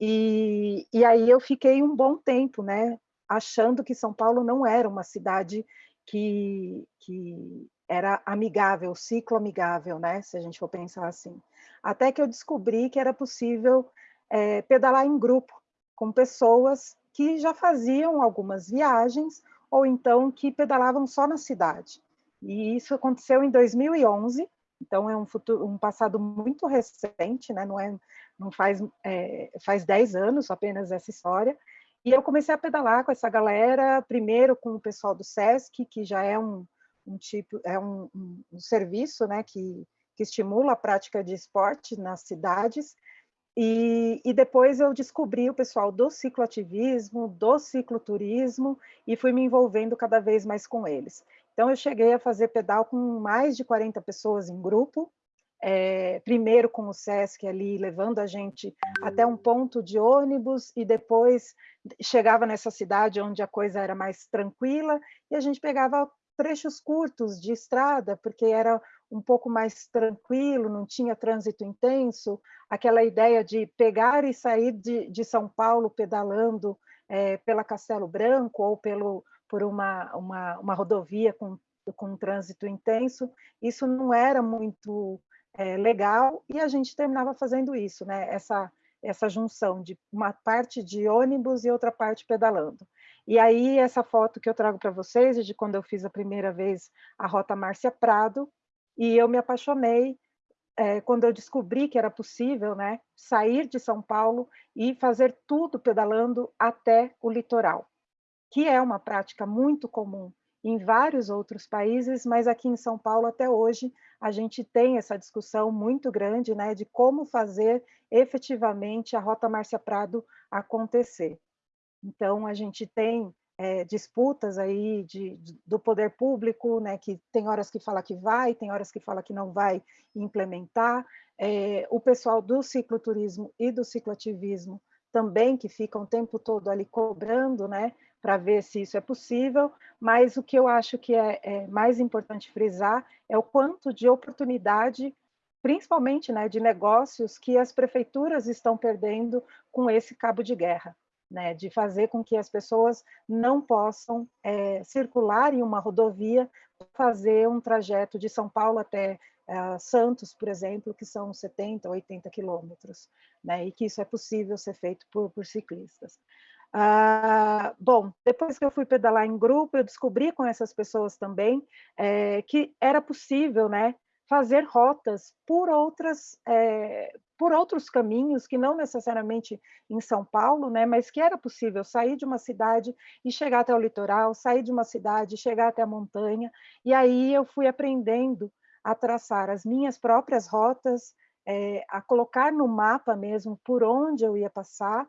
e, e aí eu fiquei um bom tempo, né, achando que São Paulo não era uma cidade que, que era amigável, ciclo amigável, né? Se a gente for pensar assim. Até que eu descobri que era possível é, pedalar em grupo, com pessoas que já faziam algumas viagens, ou então que pedalavam só na cidade. E isso aconteceu em 2011, então é um, futuro, um passado muito recente, né? não, é, não faz, é, faz 10 anos apenas essa história, e eu comecei a pedalar com essa galera, primeiro com o pessoal do SESC, que já é um, um tipo, é um, um, um serviço né, que, que estimula a prática de esporte nas cidades, e, e, depois eu descobri o pessoal do cicloativismo, do cicloturismo, e fui me envolvendo cada vez mais com eles. Então, eu cheguei a fazer pedal com mais de 40 pessoas em grupo, é, primeiro com o SESC ali, levando a gente até um ponto de ônibus e depois chegava nessa cidade onde a coisa era mais tranquila e a gente pegava trechos curtos de estrada, porque era um pouco mais tranquilo, não tinha trânsito intenso, aquela ideia de pegar e sair de, de São Paulo pedalando é, pela Castelo Branco ou pelo, por uma, uma, uma rodovia com, com trânsito intenso, isso não era muito é, legal, e a gente terminava fazendo isso, né? essa, essa junção de uma parte de ônibus e outra parte pedalando. E aí, essa foto que eu trago para vocês é de quando eu fiz a primeira vez a Rota Márcia Prado, e eu me apaixonei é, quando eu descobri que era possível né, sair de São Paulo e fazer tudo pedalando até o litoral, que é uma prática muito comum em vários outros países, mas aqui em São Paulo, até hoje, a gente tem essa discussão muito grande né, de como fazer efetivamente a Rota Márcia Prado acontecer. Então, a gente tem é, disputas aí de, de, do poder público, né, que tem horas que fala que vai, tem horas que fala que não vai implementar, é, o pessoal do cicloturismo e do cicloativismo também, que ficam o tempo todo ali cobrando, né, para ver se isso é possível, mas o que eu acho que é, é, mais importante frisar é o quanto de oportunidade, principalmente né, de negócios, que as prefeituras estão perdendo com esse cabo de guerra né, de fazer com que as pessoas não possam é, circular em uma rodovia, fazer um trajeto de São Paulo até é, Santos, por exemplo, que são 70, 80 quilômetros, né, e que isso é possível ser feito por, por ciclistas. Ah, bom, depois que eu fui pedalar em grupo, eu descobri com essas pessoas também é, que era possível, né, fazer rotas por outras é, por outros caminhos que não necessariamente em São Paulo, né, mas que era possível sair de uma cidade e chegar até o litoral, sair de uma cidade e chegar até a montanha. E aí eu fui aprendendo a traçar as minhas próprias rotas, é, a colocar no mapa mesmo por onde eu ia passar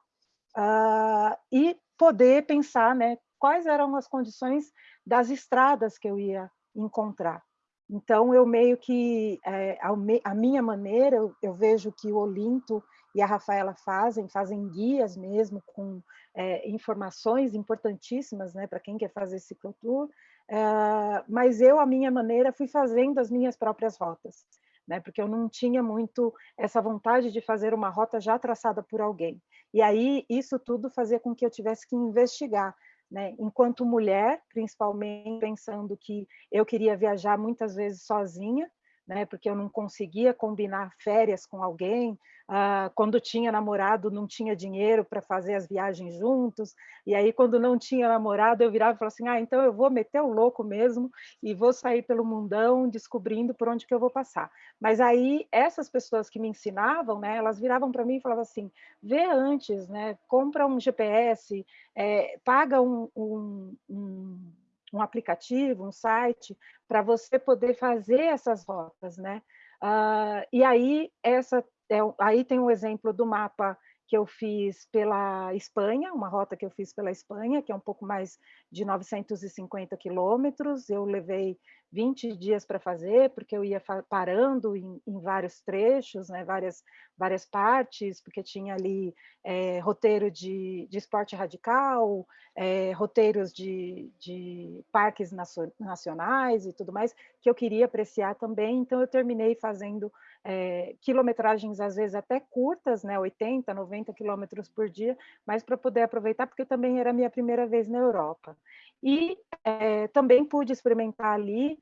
uh, e poder pensar, né, quais eram as condições das estradas que eu ia encontrar. Então, eu meio que, é, a, minha maneira, eu, eu, vejo que o Olinto e a Rafaela fazem, fazem guias mesmo, com é, informações importantíssimas né, para quem quer fazer ciclotour, é, mas eu, a minha maneira, fui fazendo as minhas próprias rotas, né, porque eu não tinha muito essa vontade de fazer uma rota já traçada por alguém. E aí, isso tudo fazia com que eu tivesse que investigar né? Enquanto mulher, principalmente pensando que eu queria viajar muitas vezes sozinha, né? Porque eu não conseguia combinar férias com alguém. Ah, quando tinha namorado, não tinha dinheiro para fazer as viagens juntos. E aí, quando não tinha namorado, eu virava e falava assim: ah, então eu vou meter o louco mesmo e vou sair pelo mundão descobrindo por onde que eu vou passar. Mas aí, essas pessoas que me ensinavam, né? Elas viravam para mim e falavam assim: vê antes, né? Compra um GPS, é, paga um, um, um um aplicativo, um site, para você poder fazer essas rotas, né? Uh, e aí, essa, é, aí tem um exemplo do mapa que eu fiz pela Espanha, uma rota que eu fiz pela Espanha, que é um pouco mais de 950 quilômetros. Eu levei 20 dias para fazer, porque eu ia parando em, em, vários trechos, né, várias, várias partes, porque tinha ali é, roteiro de, de esporte radical, é, roteiros de, de parques nacionais e tudo mais, que eu queria apreciar também, então eu terminei fazendo é, quilometragens às vezes até curtas, né, 80, 90 quilômetros por dia, mas para poder aproveitar, porque também era a minha primeira vez na Europa. E é, também pude experimentar ali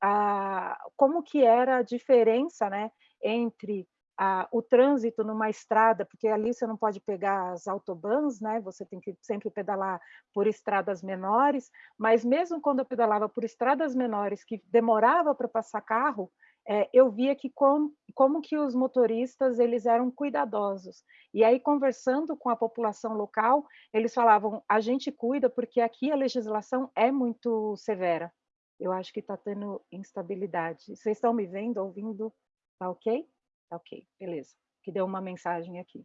a, como que era a diferença né, entre a, o trânsito numa estrada, porque ali você não pode pegar as autobans, né, você tem que sempre pedalar por estradas menores, mas mesmo quando eu pedalava por estradas menores, que demorava para passar carro, é, eu via que com, como que os motoristas eles eram cuidadosos. E aí, conversando com a população local, eles falavam, a gente cuida porque aqui a legislação é muito severa. Eu acho que está tendo instabilidade. Vocês estão me vendo, ouvindo? Tá ok? Tá ok, beleza. Que deu uma mensagem aqui.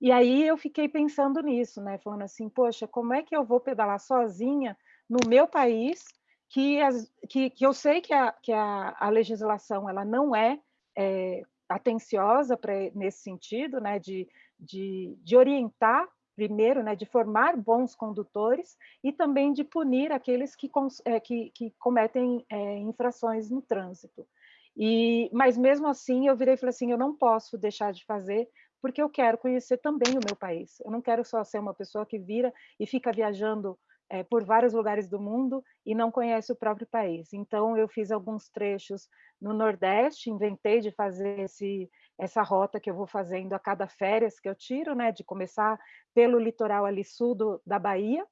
E aí eu fiquei pensando nisso, né? Falando assim, poxa, como é que eu vou pedalar sozinha no meu país que, as, que, que eu sei que, a, que a, a legislação ela não é, é atenciosa pra, nesse sentido, né, de, de, de orientar primeiro, né, de formar bons condutores e também de punir aqueles que, é, que, que cometem é, infrações no trânsito. E, mas mesmo assim, eu virei e falei assim, eu não posso deixar de fazer, porque eu quero conhecer também o meu país. Eu não quero só ser uma pessoa que vira e fica viajando é, por vários lugares do mundo e não conhece o próprio país. Então, eu fiz alguns trechos no Nordeste, inventei de fazer esse, essa rota que eu vou fazendo a cada férias que eu tiro, né, de começar pelo litoral ali sul do, da Bahia,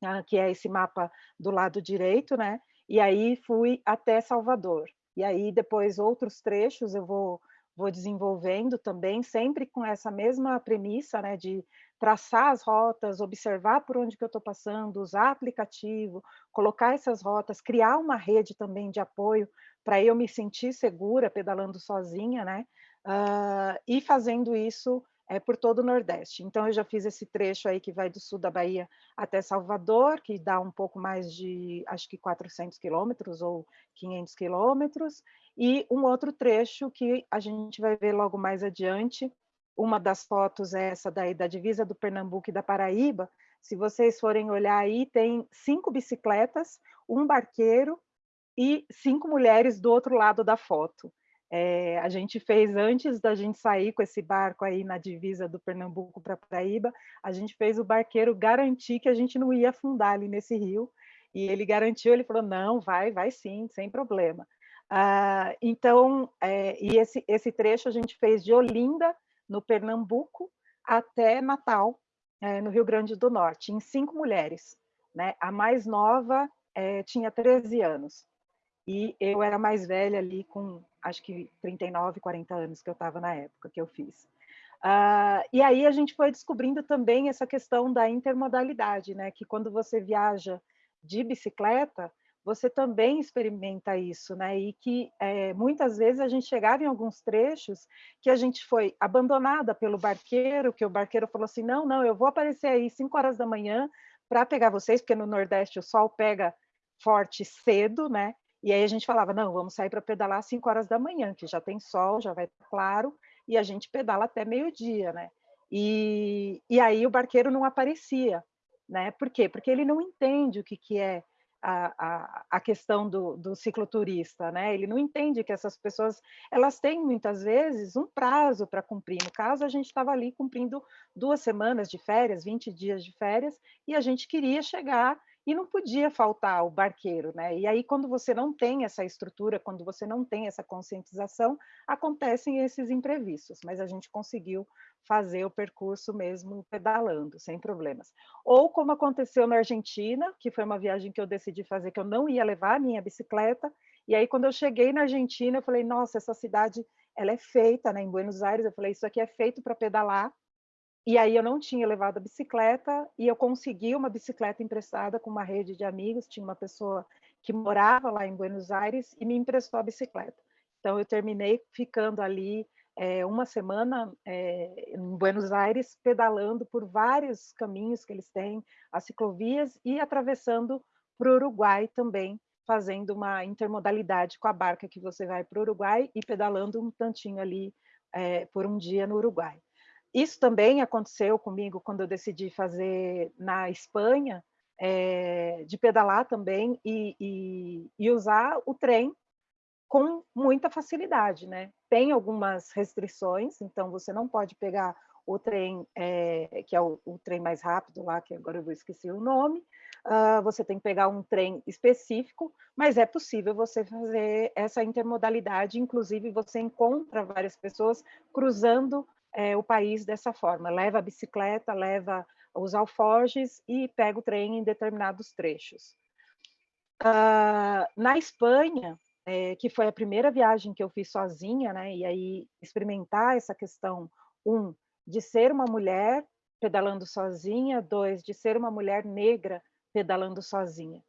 né, que é esse mapa do lado direito, né, e aí fui até Salvador. E aí depois outros trechos eu vou vou desenvolvendo também, sempre com essa mesma premissa, né, de traçar as rotas, observar por onde que eu estou passando, usar aplicativo, colocar essas rotas, criar uma rede também de apoio para eu me sentir segura pedalando sozinha, né? Uh, e fazendo isso é, por todo o Nordeste. Então, eu já fiz esse trecho aí que vai do sul da Bahia até Salvador, que dá um pouco mais de, acho que 400 quilômetros ou 500 quilômetros, e um outro trecho que a gente vai ver logo mais adiante. Uma das fotos é essa daí da divisa do Pernambuco e da Paraíba. Se vocês forem olhar aí, tem cinco bicicletas, um barqueiro e cinco mulheres do outro lado da foto. É, a gente fez antes da gente sair com esse barco aí na divisa do Pernambuco para Paraíba, a gente fez o barqueiro garantir que a gente não ia afundar ali nesse rio, e ele garantiu, ele falou, não, vai, vai sim, sem problema. Ah, então, é, e esse, esse trecho a gente fez de Olinda, no Pernambuco, até Natal, é, no Rio Grande do Norte, em cinco mulheres. Né? A mais nova é, tinha 13 anos, e eu era mais velha ali com acho que 39, 40 anos que eu estava na época que eu fiz. Uh, e aí a gente foi descobrindo também essa questão da intermodalidade, né? Que quando você viaja de bicicleta, você também experimenta isso, né? E que é, muitas vezes a gente chegava em alguns trechos que a gente foi abandonada pelo barqueiro, que o barqueiro falou assim: não, não, eu vou aparecer aí 5 horas da manhã para pegar vocês, porque no Nordeste o sol pega forte cedo, né? E aí a gente falava, não, vamos sair para pedalar às 5 horas da manhã, que já tem sol, já vai claro, e a gente pedala até meio-dia, né? E, e aí o barqueiro não aparecia, né? Por quê? Porque ele não entende o que, que é a, a, a questão do, do cicloturista, né? Ele não entende que essas pessoas, elas têm muitas vezes um prazo para cumprir. No caso, a gente estava ali cumprindo duas semanas de férias, 20 dias de férias, e a gente queria chegar e não podia faltar o barqueiro, né? E aí, quando você não tem essa estrutura, quando você não tem essa conscientização, acontecem esses imprevistos, mas a gente conseguiu fazer o percurso mesmo pedalando, sem problemas. Ou como aconteceu na Argentina, que foi uma viagem que eu decidi fazer, que eu não ia levar a minha bicicleta, e aí quando eu cheguei na Argentina, eu falei, nossa, essa cidade, ela é feita, né, em Buenos Aires, eu falei, isso aqui é feito para pedalar, e aí eu não tinha levado a bicicleta e eu consegui uma bicicleta emprestada com uma rede de amigos, tinha uma pessoa que morava lá em Buenos Aires e me emprestou a bicicleta. Então eu terminei ficando ali é, uma semana é, em Buenos Aires, pedalando por vários caminhos que eles têm, as ciclovias, e atravessando para o Uruguai também, fazendo uma intermodalidade com a barca que você vai para o Uruguai e pedalando um tantinho ali é, por um dia no Uruguai. Isso também aconteceu comigo quando eu decidi fazer na Espanha, é, de pedalar também e, e, e, usar o trem com muita facilidade, né? Tem algumas restrições, então você não pode pegar o trem, é, que é o, o, trem mais rápido lá, que agora eu vou esquecer o nome, uh, você tem que pegar um trem específico, mas é possível você fazer essa intermodalidade, inclusive você encontra várias pessoas cruzando é, o país dessa forma, leva a bicicleta, leva os alforjes e pega o trem em determinados trechos. Uh, na Espanha, é, que foi a primeira viagem que eu fiz sozinha, né, e aí experimentar essa questão, um, de ser uma mulher pedalando sozinha, dois, de ser uma mulher negra pedalando sozinha.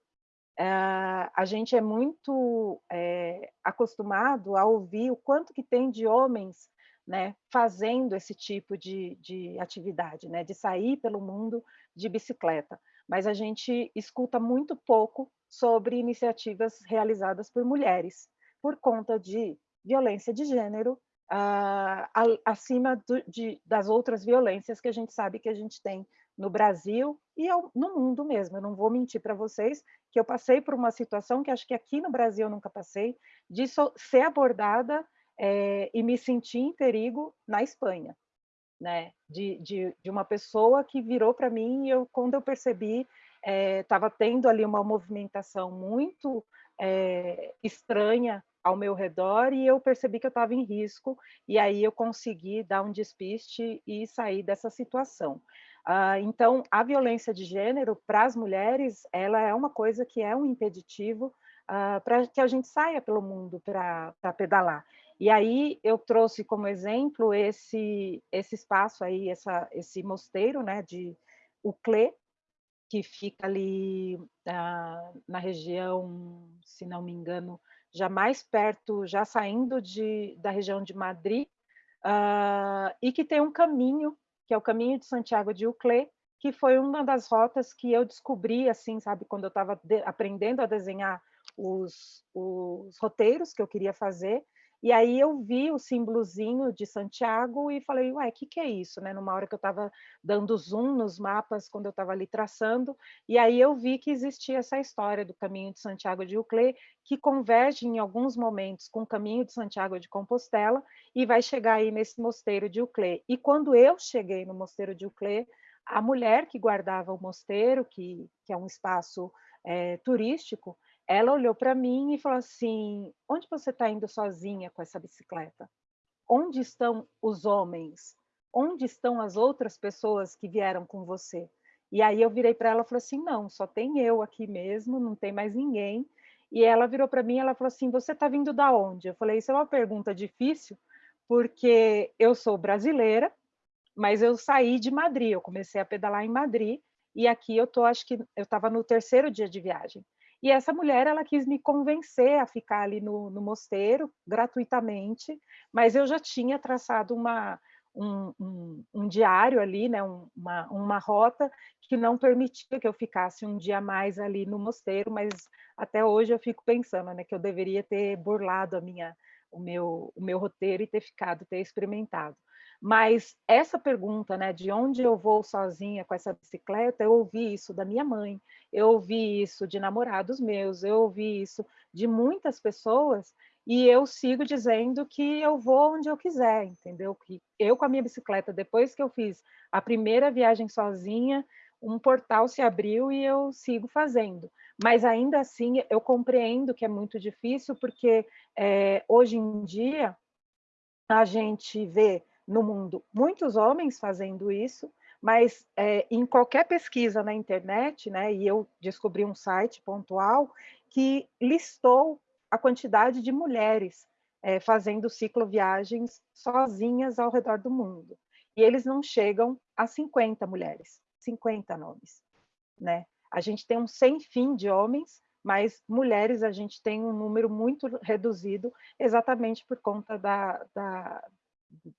Uh, a gente é muito é, acostumado a ouvir o quanto que tem de homens né, fazendo esse tipo de, de atividade, né, de sair pelo mundo de bicicleta. Mas a gente escuta muito pouco sobre iniciativas realizadas por mulheres, por conta de violência de gênero, uh, acima do, de, das outras violências que a gente sabe que a gente tem no Brasil e no mundo mesmo. Eu não vou mentir para vocês que eu passei por uma situação que acho que aqui no Brasil eu nunca passei, de so, ser abordada é, e me senti em perigo na Espanha, né? De, de, de uma pessoa que virou para mim e eu, quando eu percebi, estava é, tendo ali uma movimentação muito é, estranha ao meu redor e eu percebi que eu estava em risco e aí eu consegui dar um despiste e sair dessa situação. Uh, então, a violência de gênero para as mulheres, ela é uma coisa que é um impeditivo uh, para que a gente saia pelo mundo para pedalar. E aí eu trouxe como exemplo esse esse espaço aí, essa, esse mosteiro, né, de Uclé, que fica ali ah, na região, se não me engano, já mais perto, já saindo de, da região de Madrid, uh, e que tem um caminho, que é o caminho de Santiago de Uclé, que foi uma das rotas que eu descobri, assim, sabe, quando eu estava aprendendo a desenhar os, os roteiros que eu queria fazer, e aí eu vi o símbolozinho de Santiago e falei, ué, o que, que é isso? Né? Numa hora que eu estava dando zoom nos mapas, quando eu estava ali traçando, e aí eu vi que existia essa história do caminho de Santiago de Uclé, que converge em alguns momentos com o caminho de Santiago de Compostela, e vai chegar aí nesse mosteiro de Uclé. E quando eu cheguei no mosteiro de Uclé, a mulher que guardava o mosteiro, que, que é um espaço é, turístico, ela olhou para mim e falou assim: onde você está indo sozinha com essa bicicleta? Onde estão os homens? Onde estão as outras pessoas que vieram com você? E aí eu virei para ela e falei assim: não, só tem eu aqui mesmo, não tem mais ninguém. E ela virou para mim e ela falou assim: você está vindo da onde? Eu falei: isso é uma pergunta difícil, porque eu sou brasileira, mas eu saí de Madrid, eu comecei a pedalar em Madrid, e aqui eu tô, acho que eu estava no terceiro dia de viagem. E essa mulher, ela quis me convencer a ficar ali no, no mosteiro, gratuitamente, mas eu já tinha traçado uma, um, um, um, diário ali, né, uma, uma rota que não permitia que eu ficasse um dia mais ali no mosteiro, mas até hoje eu fico pensando né, que eu deveria ter burlado a minha, o, meu, o meu roteiro e ter ficado, ter experimentado. Mas essa pergunta, né, de onde eu vou sozinha com essa bicicleta, eu ouvi isso da minha mãe, eu ouvi isso de namorados meus, eu ouvi isso de muitas pessoas, e eu sigo dizendo que eu vou onde eu quiser, entendeu? Que eu com a minha bicicleta, depois que eu fiz a primeira viagem sozinha, um portal se abriu e eu sigo fazendo. Mas ainda assim, eu compreendo que é muito difícil, porque é, hoje em dia a gente vê no mundo muitos homens fazendo isso, mas é, em qualquer pesquisa na internet, né, e eu descobri um site pontual que listou a quantidade de mulheres é, fazendo cicloviagens sozinhas ao redor do mundo. E eles não chegam a 50 mulheres, 50 nomes. Né? A gente tem um sem fim de homens, mas mulheres a gente tem um número muito reduzido, exatamente por conta da, da,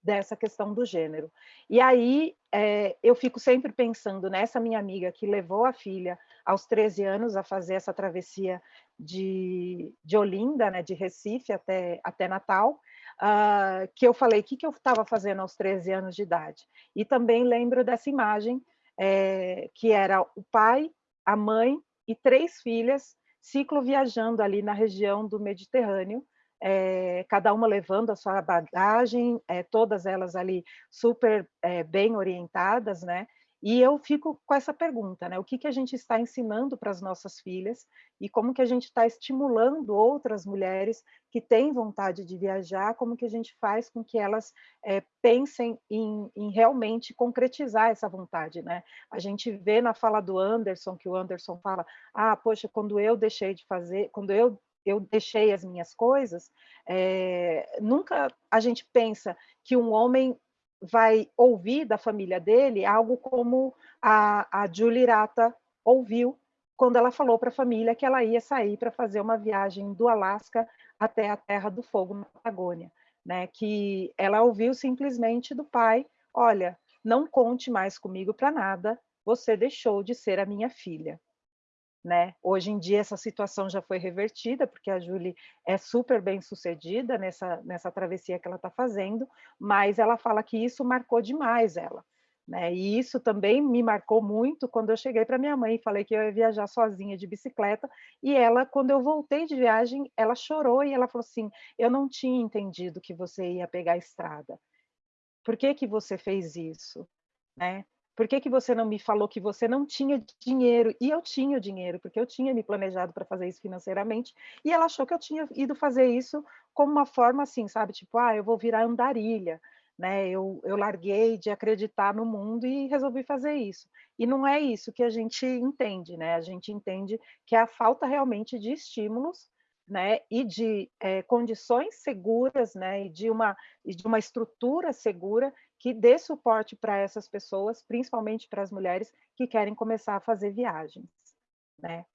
dessa questão do gênero. E aí é, eu fico sempre pensando nessa minha amiga que levou a filha aos 13 anos a fazer essa travessia de, de Olinda, né, de Recife até, até Natal, uh, que eu falei, o que, que eu estava fazendo aos 13 anos de idade? E também lembro dessa imagem, é, que era o pai, a mãe e três filhas ciclo viajando ali na região do Mediterrâneo, é, cada uma levando a sua bagagem, é, todas elas ali super é, bem orientadas, né? E eu fico com essa pergunta, né? O que, que a gente está ensinando para as nossas filhas e como que a gente está estimulando outras mulheres que têm vontade de viajar, como que a gente faz com que elas é, pensem em, em, realmente concretizar essa vontade, né? A gente vê na fala do Anderson, que o Anderson fala, ah, poxa, quando eu deixei de fazer, quando eu eu deixei as minhas coisas, é, nunca a gente pensa que um homem vai ouvir da família dele algo como a, a Julie Rata ouviu quando ela falou para a família que ela ia sair para fazer uma viagem do Alasca até a Terra do Fogo, na Patagônia. Né? Que ela ouviu simplesmente do pai, olha, não conte mais comigo para nada, você deixou de ser a minha filha. Né? Hoje em dia essa situação já foi revertida, porque a Julie é super bem sucedida nessa, nessa travessia que ela está fazendo, mas ela fala que isso marcou demais ela. Né? E isso também me marcou muito quando eu cheguei para minha mãe e falei que eu ia viajar sozinha de bicicleta, e ela, quando eu voltei de viagem, ela chorou e ela falou assim, eu não tinha entendido que você ia pegar a estrada. Por que que você fez isso? Né? Por que, que você não me falou que você não tinha dinheiro? E eu tinha dinheiro, porque eu tinha me planejado para fazer isso financeiramente. E ela achou que eu tinha ido fazer isso como uma forma assim, sabe? Tipo, ah, eu vou virar andarilha. Né? Eu, eu larguei de acreditar no mundo e resolvi fazer isso. E não é isso que a gente entende, né? A gente entende que é a falta realmente de estímulos né, e de é, condições seguras, né, e de uma, e de uma estrutura segura que dê suporte para essas pessoas, principalmente para as mulheres que querem começar a fazer viagens, né.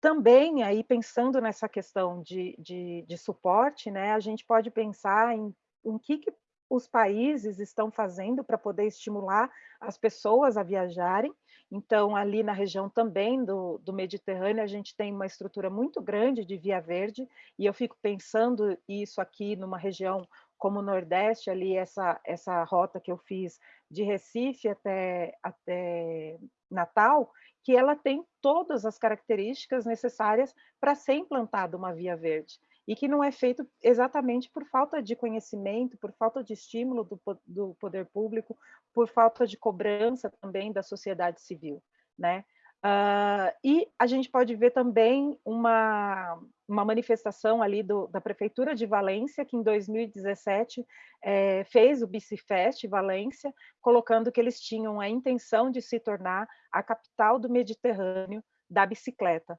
também, aí pensando nessa questão de, de, de suporte, né, a gente pode pensar em o que, que os países estão fazendo para poder estimular as pessoas a viajarem. Então, ali na região também do, do Mediterrâneo, a gente tem uma estrutura muito grande de via verde, e eu fico pensando isso aqui numa região como Nordeste, ali essa, essa rota que eu fiz de Recife até, até Natal, que ela tem todas as características necessárias para ser implantada uma via verde e que não é feito exatamente por falta de conhecimento, por falta de estímulo do, do poder público, por falta de cobrança também da sociedade civil, né? Uh, e a gente pode ver também uma, uma manifestação ali do, da Prefeitura de Valência, que em 2017 é, fez o Bicifest Valência, colocando que eles tinham a intenção de se tornar a capital do Mediterrâneo da bicicleta.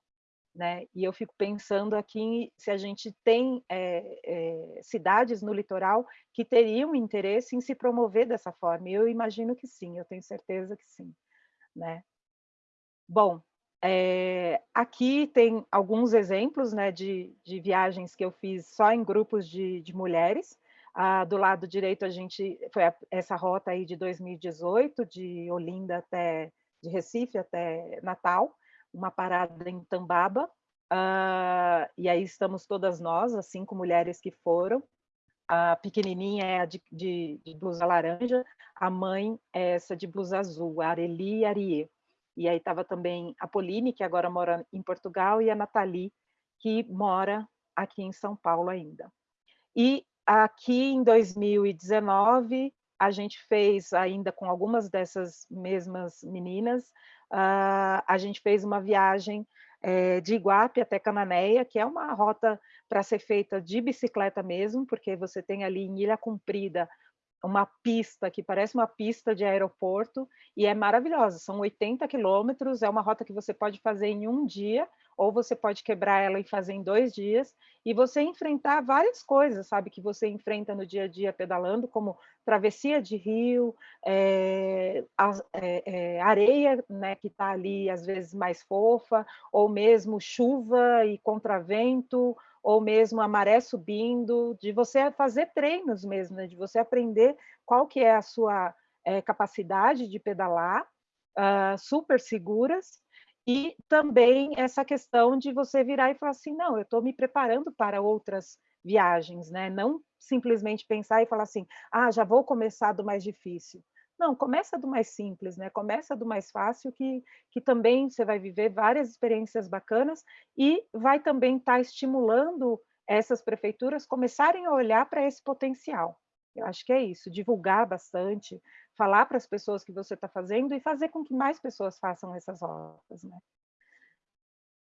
Né? E eu fico pensando aqui se a gente tem é, é, cidades no litoral que teriam interesse em se promover dessa forma. Eu imagino que sim, eu tenho certeza que sim. Né? Bom, é, aqui tem alguns exemplos né, de, de, viagens que eu fiz só em grupos de, de mulheres. Ah, do lado direito, a gente foi a, essa rota aí de 2018, de Olinda até de Recife até Natal, uma parada em Tambaba. Ah, e aí estamos todas nós, as cinco mulheres que foram. A pequenininha é a de, de, blusa laranja, a mãe é essa de blusa azul, a Areli Arie. E aí estava também a Pauline, que agora mora em Portugal, e a Nathalie, que mora aqui em São Paulo ainda. E aqui em 2019, a gente fez ainda com algumas dessas mesmas meninas, uh, a gente fez uma viagem é, de Iguape até Cananéia, que é uma rota para ser feita de bicicleta mesmo, porque você tem ali em Ilha Comprida uma pista que parece uma pista de aeroporto e é maravilhosa. São 80 quilômetros, é uma rota que você pode fazer em um dia ou você pode quebrar ela e fazer em dois dias e você enfrentar várias coisas, sabe, que você enfrenta no dia a dia pedalando, como travessia de rio, é, a, é, é, areia, né, que está ali às vezes mais fofa, ou mesmo chuva e contravento, ou mesmo a maré subindo, de você fazer treinos mesmo, né? de você aprender qual que é a sua é, capacidade de pedalar, uh, super seguras, e também essa questão de você virar e falar assim, não, eu estou me preparando para outras viagens, né? Não simplesmente pensar e falar assim, ah, já vou começar do mais difícil. Não, começa do mais simples, né? Começa do mais fácil, que, que também você vai viver várias experiências bacanas e vai também estar tá estimulando essas prefeituras começarem a olhar para esse potencial. Eu acho que é isso, divulgar bastante, falar para as pessoas que você está fazendo e fazer com que mais pessoas façam essas rotas, né?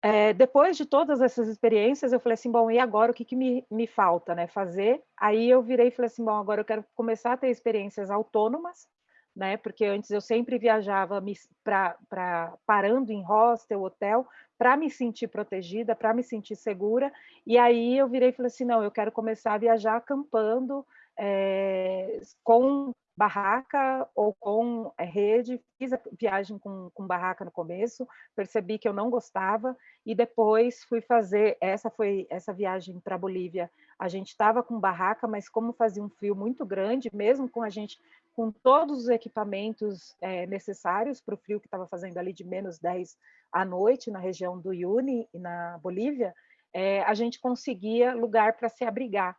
É, depois de todas essas experiências, eu falei assim, bom, e agora o que, que me, me falta, né, fazer? Aí eu virei e falei assim, bom, agora eu quero começar a ter experiências autônomas, né? Porque antes eu sempre viajava para parando em hostel, hotel, para me sentir protegida, para me sentir segura. E aí eu virei e falei assim, não, eu quero começar a viajar acampando é, com barraca ou com é, rede, fiz a viagem com, com barraca no começo, percebi que eu não gostava e depois fui fazer, essa foi essa viagem para Bolívia, a gente estava com barraca, mas como fazia um frio muito grande, mesmo com a gente com todos os equipamentos é, necessários para o frio que estava fazendo ali de menos 10 à noite na região do Yuni e na Bolívia, é, a gente conseguia lugar para se abrigar.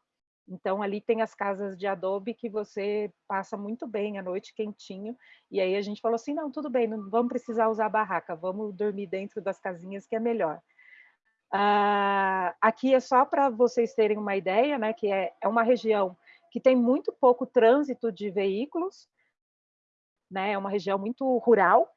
Então, ali tem as casas de adobe que você passa muito bem à noite, quentinho. E aí a gente falou assim, não, tudo bem, não vamos precisar usar barraca, vamos dormir dentro das casinhas que é melhor. Ah, aqui é só para vocês terem uma ideia, né, que é, é uma região que tem muito pouco trânsito de veículos, né? É uma região muito rural,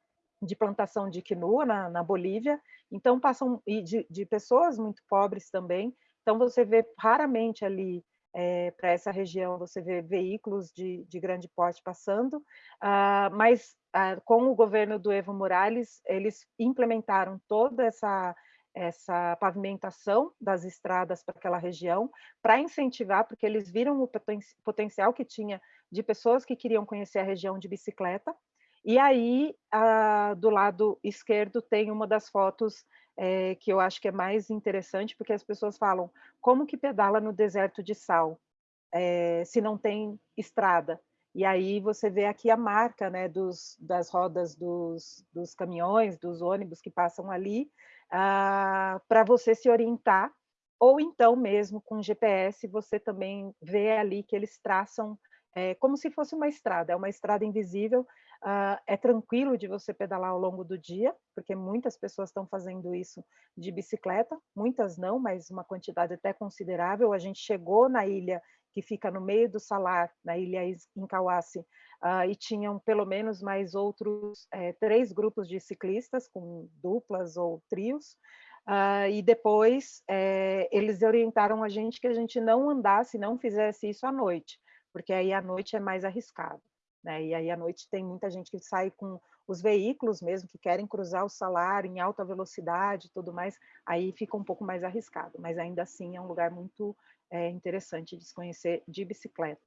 de plantação de quinua na, na Bolívia, então passam e de, de, pessoas muito pobres também. Então você vê raramente ali é, para essa região você vê veículos de, de grande porte passando, uh, mas uh, com o governo do Evo Morales eles implementaram toda essa essa pavimentação das estradas para aquela região, para incentivar, porque eles viram o poten potencial que tinha de pessoas que queriam conhecer a região de bicicleta. E aí, do lado esquerdo, tem uma das fotos é, que eu acho que é mais interessante, porque as pessoas falam, como que pedala no deserto de sal, é, se não tem estrada? E aí você vê aqui a marca né, dos, das rodas dos, dos caminhões, dos ônibus que passam ali, ah, para você se orientar, ou então mesmo com GPS você também vê ali que eles traçam é, como se fosse uma estrada, é uma estrada invisível, Uh, é tranquilo de você pedalar ao longo do dia, porque muitas pessoas estão fazendo isso de bicicleta, muitas não, mas uma quantidade até considerável. A gente chegou na ilha que fica no meio do salar, na ilha Incauace, uh, e tinham pelo menos mais outros é, três grupos de ciclistas, com duplas ou trios, uh, e depois é, eles orientaram a gente que a gente não andasse, não fizesse isso à noite, porque aí à noite é mais arriscado. Né? E aí à noite tem muita gente que sai com os veículos mesmo, que querem cruzar o salário em alta velocidade e tudo mais, aí fica um pouco mais arriscado, mas ainda assim é um lugar muito é, interessante de se conhecer de bicicleta.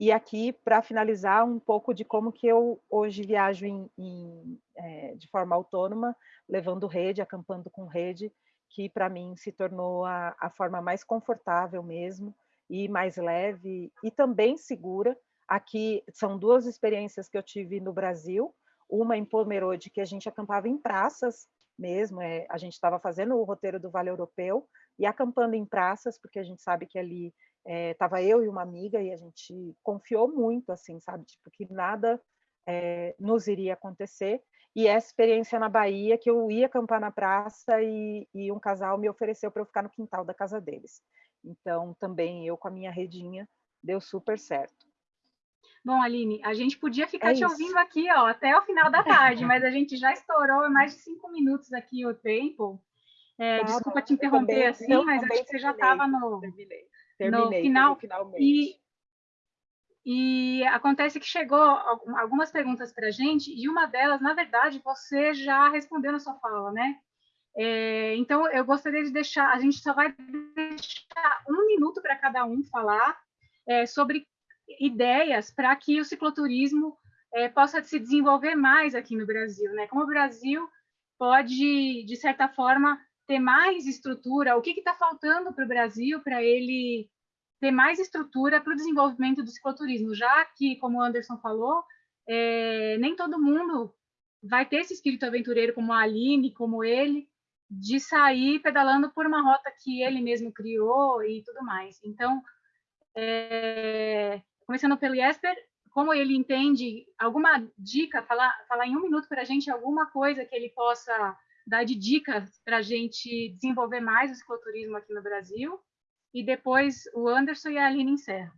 E aqui, para finalizar, um pouco de como que eu hoje viajo em, em, é, de forma autônoma, levando rede, acampando com rede, que para mim se tornou a, a forma mais confortável mesmo, e mais leve, e também segura, Aqui são duas experiências que eu tive no Brasil, uma em Pomerode, que a gente acampava em praças mesmo, é, a gente estava fazendo o roteiro do Vale Europeu e acampando em praças, porque a gente sabe que ali estava é, eu e uma amiga e a gente confiou muito, assim, sabe, tipo, que nada é, nos iria acontecer. E essa experiência na Bahia, que eu ia acampar na praça e, e um casal me ofereceu para eu ficar no quintal da casa deles. Então, também eu com a minha redinha, deu super certo. Bom, Aline, a gente podia ficar é te ouvindo aqui ó, até o final da tarde, mas a gente já estourou mais de cinco minutos aqui o tempo. É, tá, desculpa te interromper também, assim, mas acho que você já estava no, terminei, terminei, no final. Finalmente. E, e acontece que chegou algumas perguntas para a gente, e uma delas, na verdade, você já respondeu na sua fala, né? É, então, eu gostaria de deixar, a gente só vai deixar um minuto para cada um falar é, sobre ideias para que o cicloturismo é, possa se desenvolver mais aqui no Brasil, né? Como o Brasil pode, de certa forma, ter mais estrutura, o que está faltando para o Brasil para ele ter mais estrutura para o desenvolvimento do cicloturismo, já que, como o Anderson falou, é, nem todo mundo vai ter esse espírito aventureiro como a Aline, como ele, de sair pedalando por uma rota que ele mesmo criou e tudo mais. Então, é, começando pelo Jesper, como ele entende, alguma dica, falar, falar em um minuto para a gente alguma coisa que ele possa dar de dicas para a gente desenvolver mais o cicloturismo aqui no Brasil, e depois o Anderson e a Aline encerram.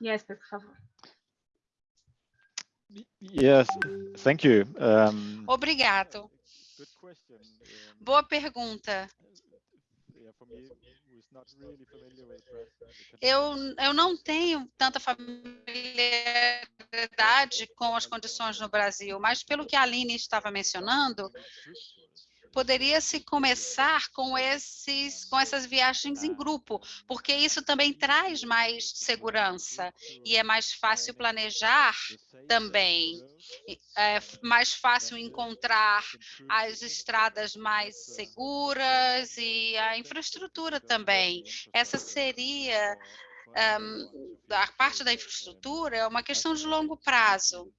Jesper, por favor. Yes, thank you. Um, Obrigado. Boa pergunta. Eu, eu não tenho tanta familiaridade com as condições no Brasil, mas pelo que a Aline estava mencionando, poderia se começar com esses com essas viagens em grupo, porque isso também traz mais segurança e é mais fácil planejar também. É mais fácil encontrar as estradas mais seguras e a infraestrutura também. Essa seria um, a parte da infraestrutura é uma questão de longo prazo.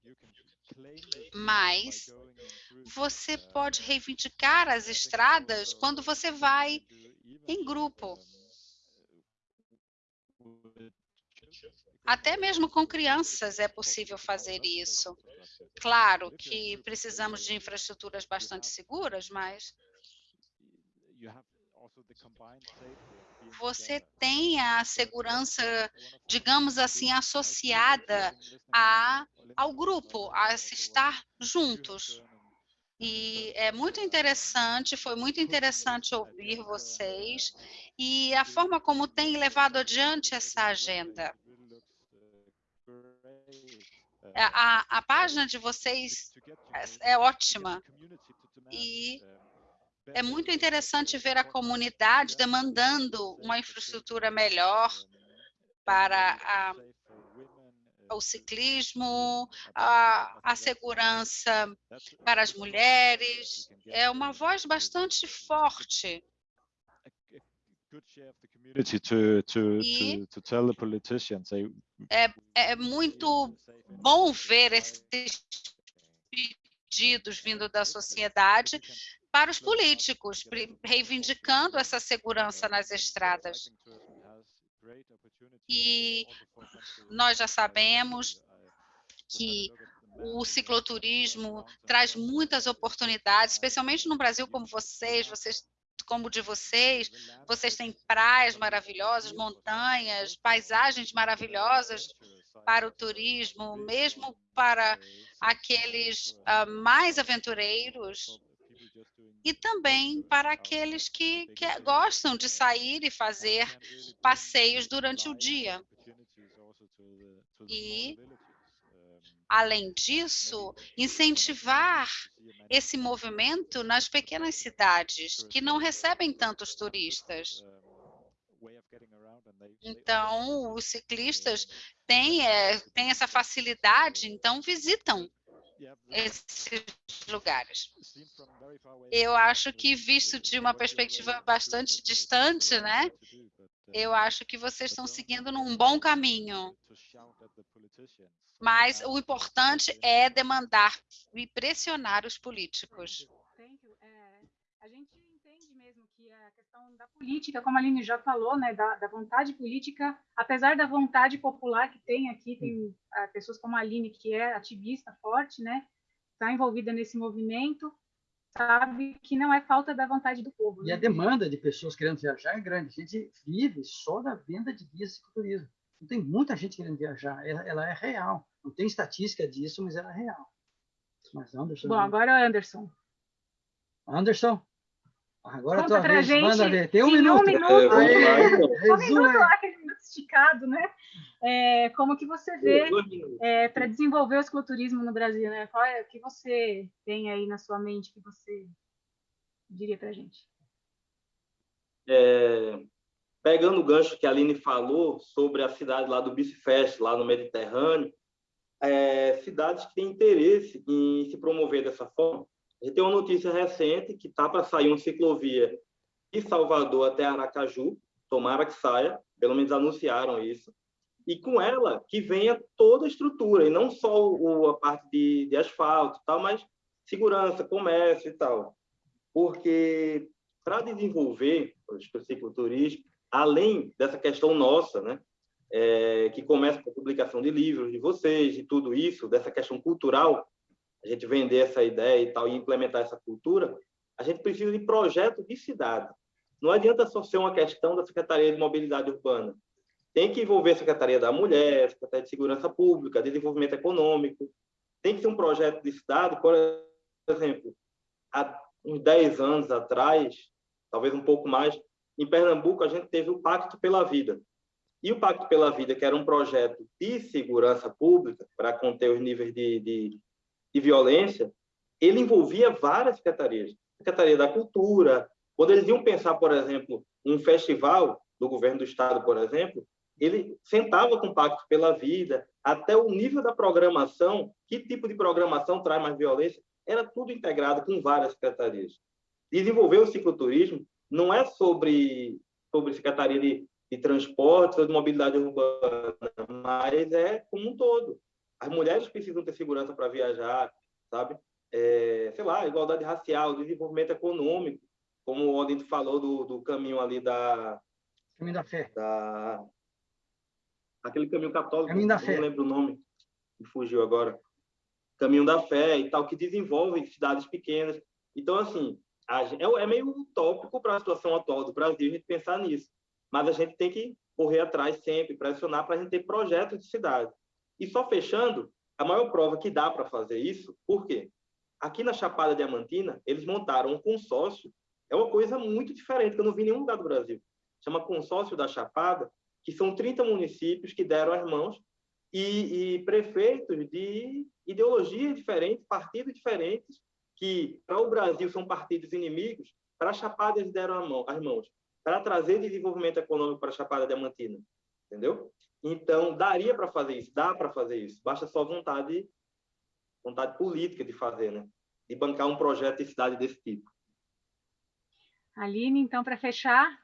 Mas você pode reivindicar as estradas quando você vai em grupo. Até mesmo com crianças é possível fazer isso. Claro que precisamos de infraestruturas bastante seguras, mas você tem a segurança, digamos assim, associada a, ao grupo, a estar juntos. E é muito interessante, foi muito interessante ouvir vocês e a forma como tem levado adiante essa agenda. A, a página de vocês é, é ótima e é muito interessante ver a comunidade demandando uma infraestrutura melhor para a, o ciclismo, a, a segurança para as mulheres. É uma voz bastante forte. E é, é muito bom ver esses pedidos vindo da sociedade para os políticos, reivindicando essa segurança nas estradas. E nós já sabemos que o cicloturismo traz muitas oportunidades, especialmente no Brasil como vocês, vocês como o de vocês, vocês têm praias maravilhosas, montanhas, paisagens maravilhosas para o turismo, mesmo para aqueles uh, mais aventureiros e também para aqueles que, que gostam de sair e fazer passeios durante o dia. E, além disso, incentivar esse movimento nas pequenas cidades, que não recebem tantos turistas. Então, os ciclistas têm, é, têm essa facilidade, então visitam esses lugares. Eu acho que, visto de uma perspectiva bastante distante, né, eu acho que vocês estão seguindo num bom caminho. Mas o importante é demandar e pressionar os políticos. É, a gente entende mesmo que a questão da política, como a Aline já falou, né, da, da vontade política, apesar da vontade popular que tem aqui, tem uh, pessoas como a Aline, que é ativista forte, né, está envolvida nesse movimento, sabe que não é falta da vontade do povo. E né? a demanda de pessoas querendo viajar é grande. A gente vive só da venda de guias de turismo. Não tem muita gente querendo viajar. Ela, ela, é real. Não tem estatística disso, mas ela é real. Mas Anderson. Bom, agora é Anderson. Anderson. Agora Conta pra vez, gente. Manda ver. Tem um em minuto. Um minuto. É, vamos É, lá, então. um minuto, aquele minuto esticado, né? É, como que você vê é, para desenvolver o cicloturismo no Brasil, né? Qual é o que você tem aí na sua mente que você diria para a gente? É, pegando o gancho que a Aline falou sobre a cidade lá do Bicifest, lá no Mediterrâneo, é, cidades que têm interesse em se promover dessa forma. A gente tem uma notícia recente que está para sair uma ciclovia de Salvador até Aracaju, tomara que saia, pelo menos anunciaram isso, e com ela que venha toda a estrutura, e não só o, a parte de, de asfalto, tal, mas segurança, comércio e tal. Porque para desenvolver o cicloturismo, além dessa questão nossa, né, é, que começa com a publicação de livros de vocês, e tudo isso, dessa questão cultural, a gente vender essa ideia e tal, e implementar essa cultura, a gente precisa de projeto de cidade. Não adianta só ser uma questão da Secretaria de Mobilidade Urbana. Tem que envolver a Secretaria da Mulher, a Secretaria de Segurança Pública, Desenvolvimento Econômico. Tem que ser um projeto de cidade, por exemplo, há uns 10 anos atrás, talvez um pouco mais, em Pernambuco a gente teve o Pacto pela Vida. E o Pacto pela Vida, que era um projeto de segurança pública para conter os níveis de, de, de violência, ele envolvia várias secretarias. Secretaria da Cultura, quando eles iam pensar, por exemplo, um festival do governo do estado, por exemplo, ele sentava com o Pacto pela Vida, até o nível da programação, que tipo de programação traz mais violência, era tudo integrado com várias secretarias. Desenvolver o cicloturismo não é sobre, sobre secretaria de, de transporte ou de mobilidade urbana, mas é como um todo. As mulheres precisam ter segurança para viajar, sabe? É, sei lá, igualdade racial, desenvolvimento econômico, como o Odin falou do, do caminho ali da... Caminho da fé. Da, aquele caminho católico, Caminho da não fé. lembro o nome, me fugiu agora. Caminho da fé e tal, que desenvolve cidades pequenas. Então, assim, é, é meio utópico para a situação atual do Brasil a gente pensar nisso. Mas a gente tem que correr atrás sempre, pressionar para a gente ter projetos de cidade. E só fechando, a maior prova que dá para fazer isso, por quê? Aqui na Chapada Diamantina, eles montaram um consórcio, é uma coisa muito diferente, que eu não vi em nenhum lugar do Brasil. Chama Consórcio da Chapada, que são 30 municípios que deram as mãos e, e prefeitos de ideologias diferentes, partidos diferentes, que para o Brasil são partidos inimigos, para a Chapada eles deram mão- as mãos, para trazer desenvolvimento econômico para a Chapada Diamantina, entendeu? Então, daria para fazer isso, dá para fazer isso. Basta só vontade, vontade política de fazer, né? De bancar um projeto de cidade desse tipo. Aline, então, para fechar.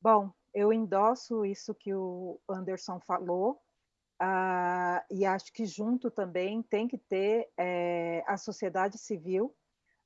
Bom, eu endosso isso que o Anderson falou, uh, e acho que junto também tem que ter é, a sociedade civil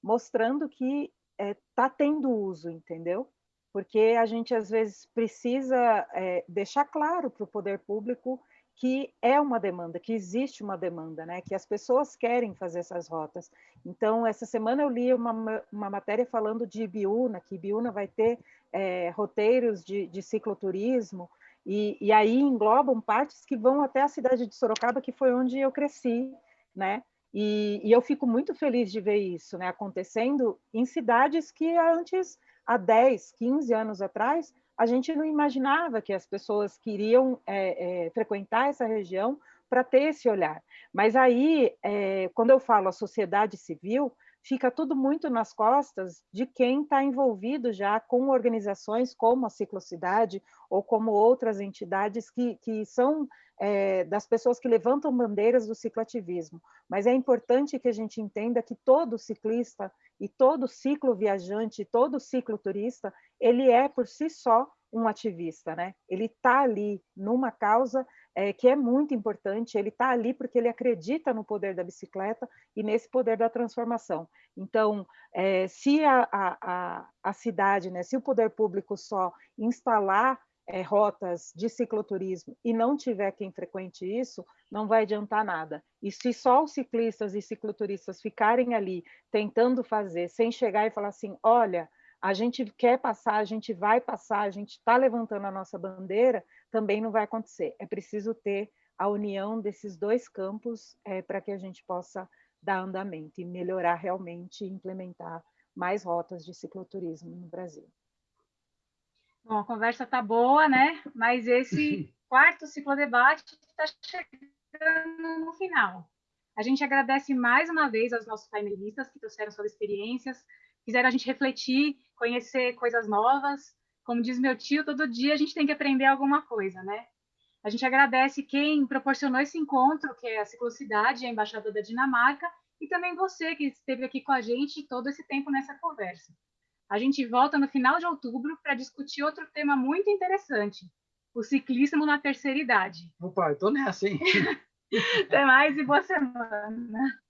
mostrando que está eh, é, tendo uso, entendeu? Porque a gente às vezes precisa é, deixar claro para o poder público que é uma demanda, que existe uma demanda, né? que as pessoas querem fazer essas rotas. Então, essa semana eu li uma, uma matéria falando de Ibiúna, que Ibiúna vai ter é, roteiros de, de cicloturismo, e, e aí englobam partes que vão até a cidade de Sorocaba, que foi onde eu cresci, né? E, e, eu fico muito feliz de ver isso né, acontecendo em cidades que antes há 10, 15 anos atrás, a gente não imaginava que as pessoas queriam é, é, frequentar essa região para ter esse olhar. Mas aí, é, quando eu falo a sociedade civil, fica tudo muito nas costas de quem está envolvido já com organizações como a Ciclocidade ou como outras entidades que, que são é, das pessoas que levantam bandeiras do cicloativismo. Mas é importante que a gente entenda que todo ciclista e todo ciclo viajante, todo ciclo turista, ele é por si só um ativista, né? Ele está ali numa causa é, que é muito importante, ele está ali porque ele acredita no poder da bicicleta e nesse poder da transformação. Então, é, se a, a, a, cidade, né, se o poder público só instalar é, rotas de cicloturismo e não tiver quem frequente isso, não vai adiantar nada. E se só os ciclistas e cicloturistas ficarem ali tentando fazer, sem chegar e falar assim, olha, a gente quer passar, a gente vai passar, a gente está levantando a nossa bandeira, também não vai acontecer. É preciso ter a união desses dois campos é, para que a gente possa dar andamento e melhorar realmente e implementar mais rotas de cicloturismo no Brasil. Bom, a conversa está boa, né? Mas esse quarto ciclodebate está chegando no final. A gente agradece mais uma vez aos nossos painelistas que trouxeram suas experiências, fizeram a gente refletir, conhecer coisas novas. Como diz meu tio, todo dia a gente tem que aprender alguma coisa, né? A gente agradece quem proporcionou esse encontro, que é a Ciclocidade, a Embaixada da Dinamarca, e também você que esteve aqui com a gente todo esse tempo nessa conversa. A gente volta no final de outubro para discutir outro tema muito interessante, o ciclismo na terceira idade. Opa, eu estou nessa, hein? Até mais e boa semana.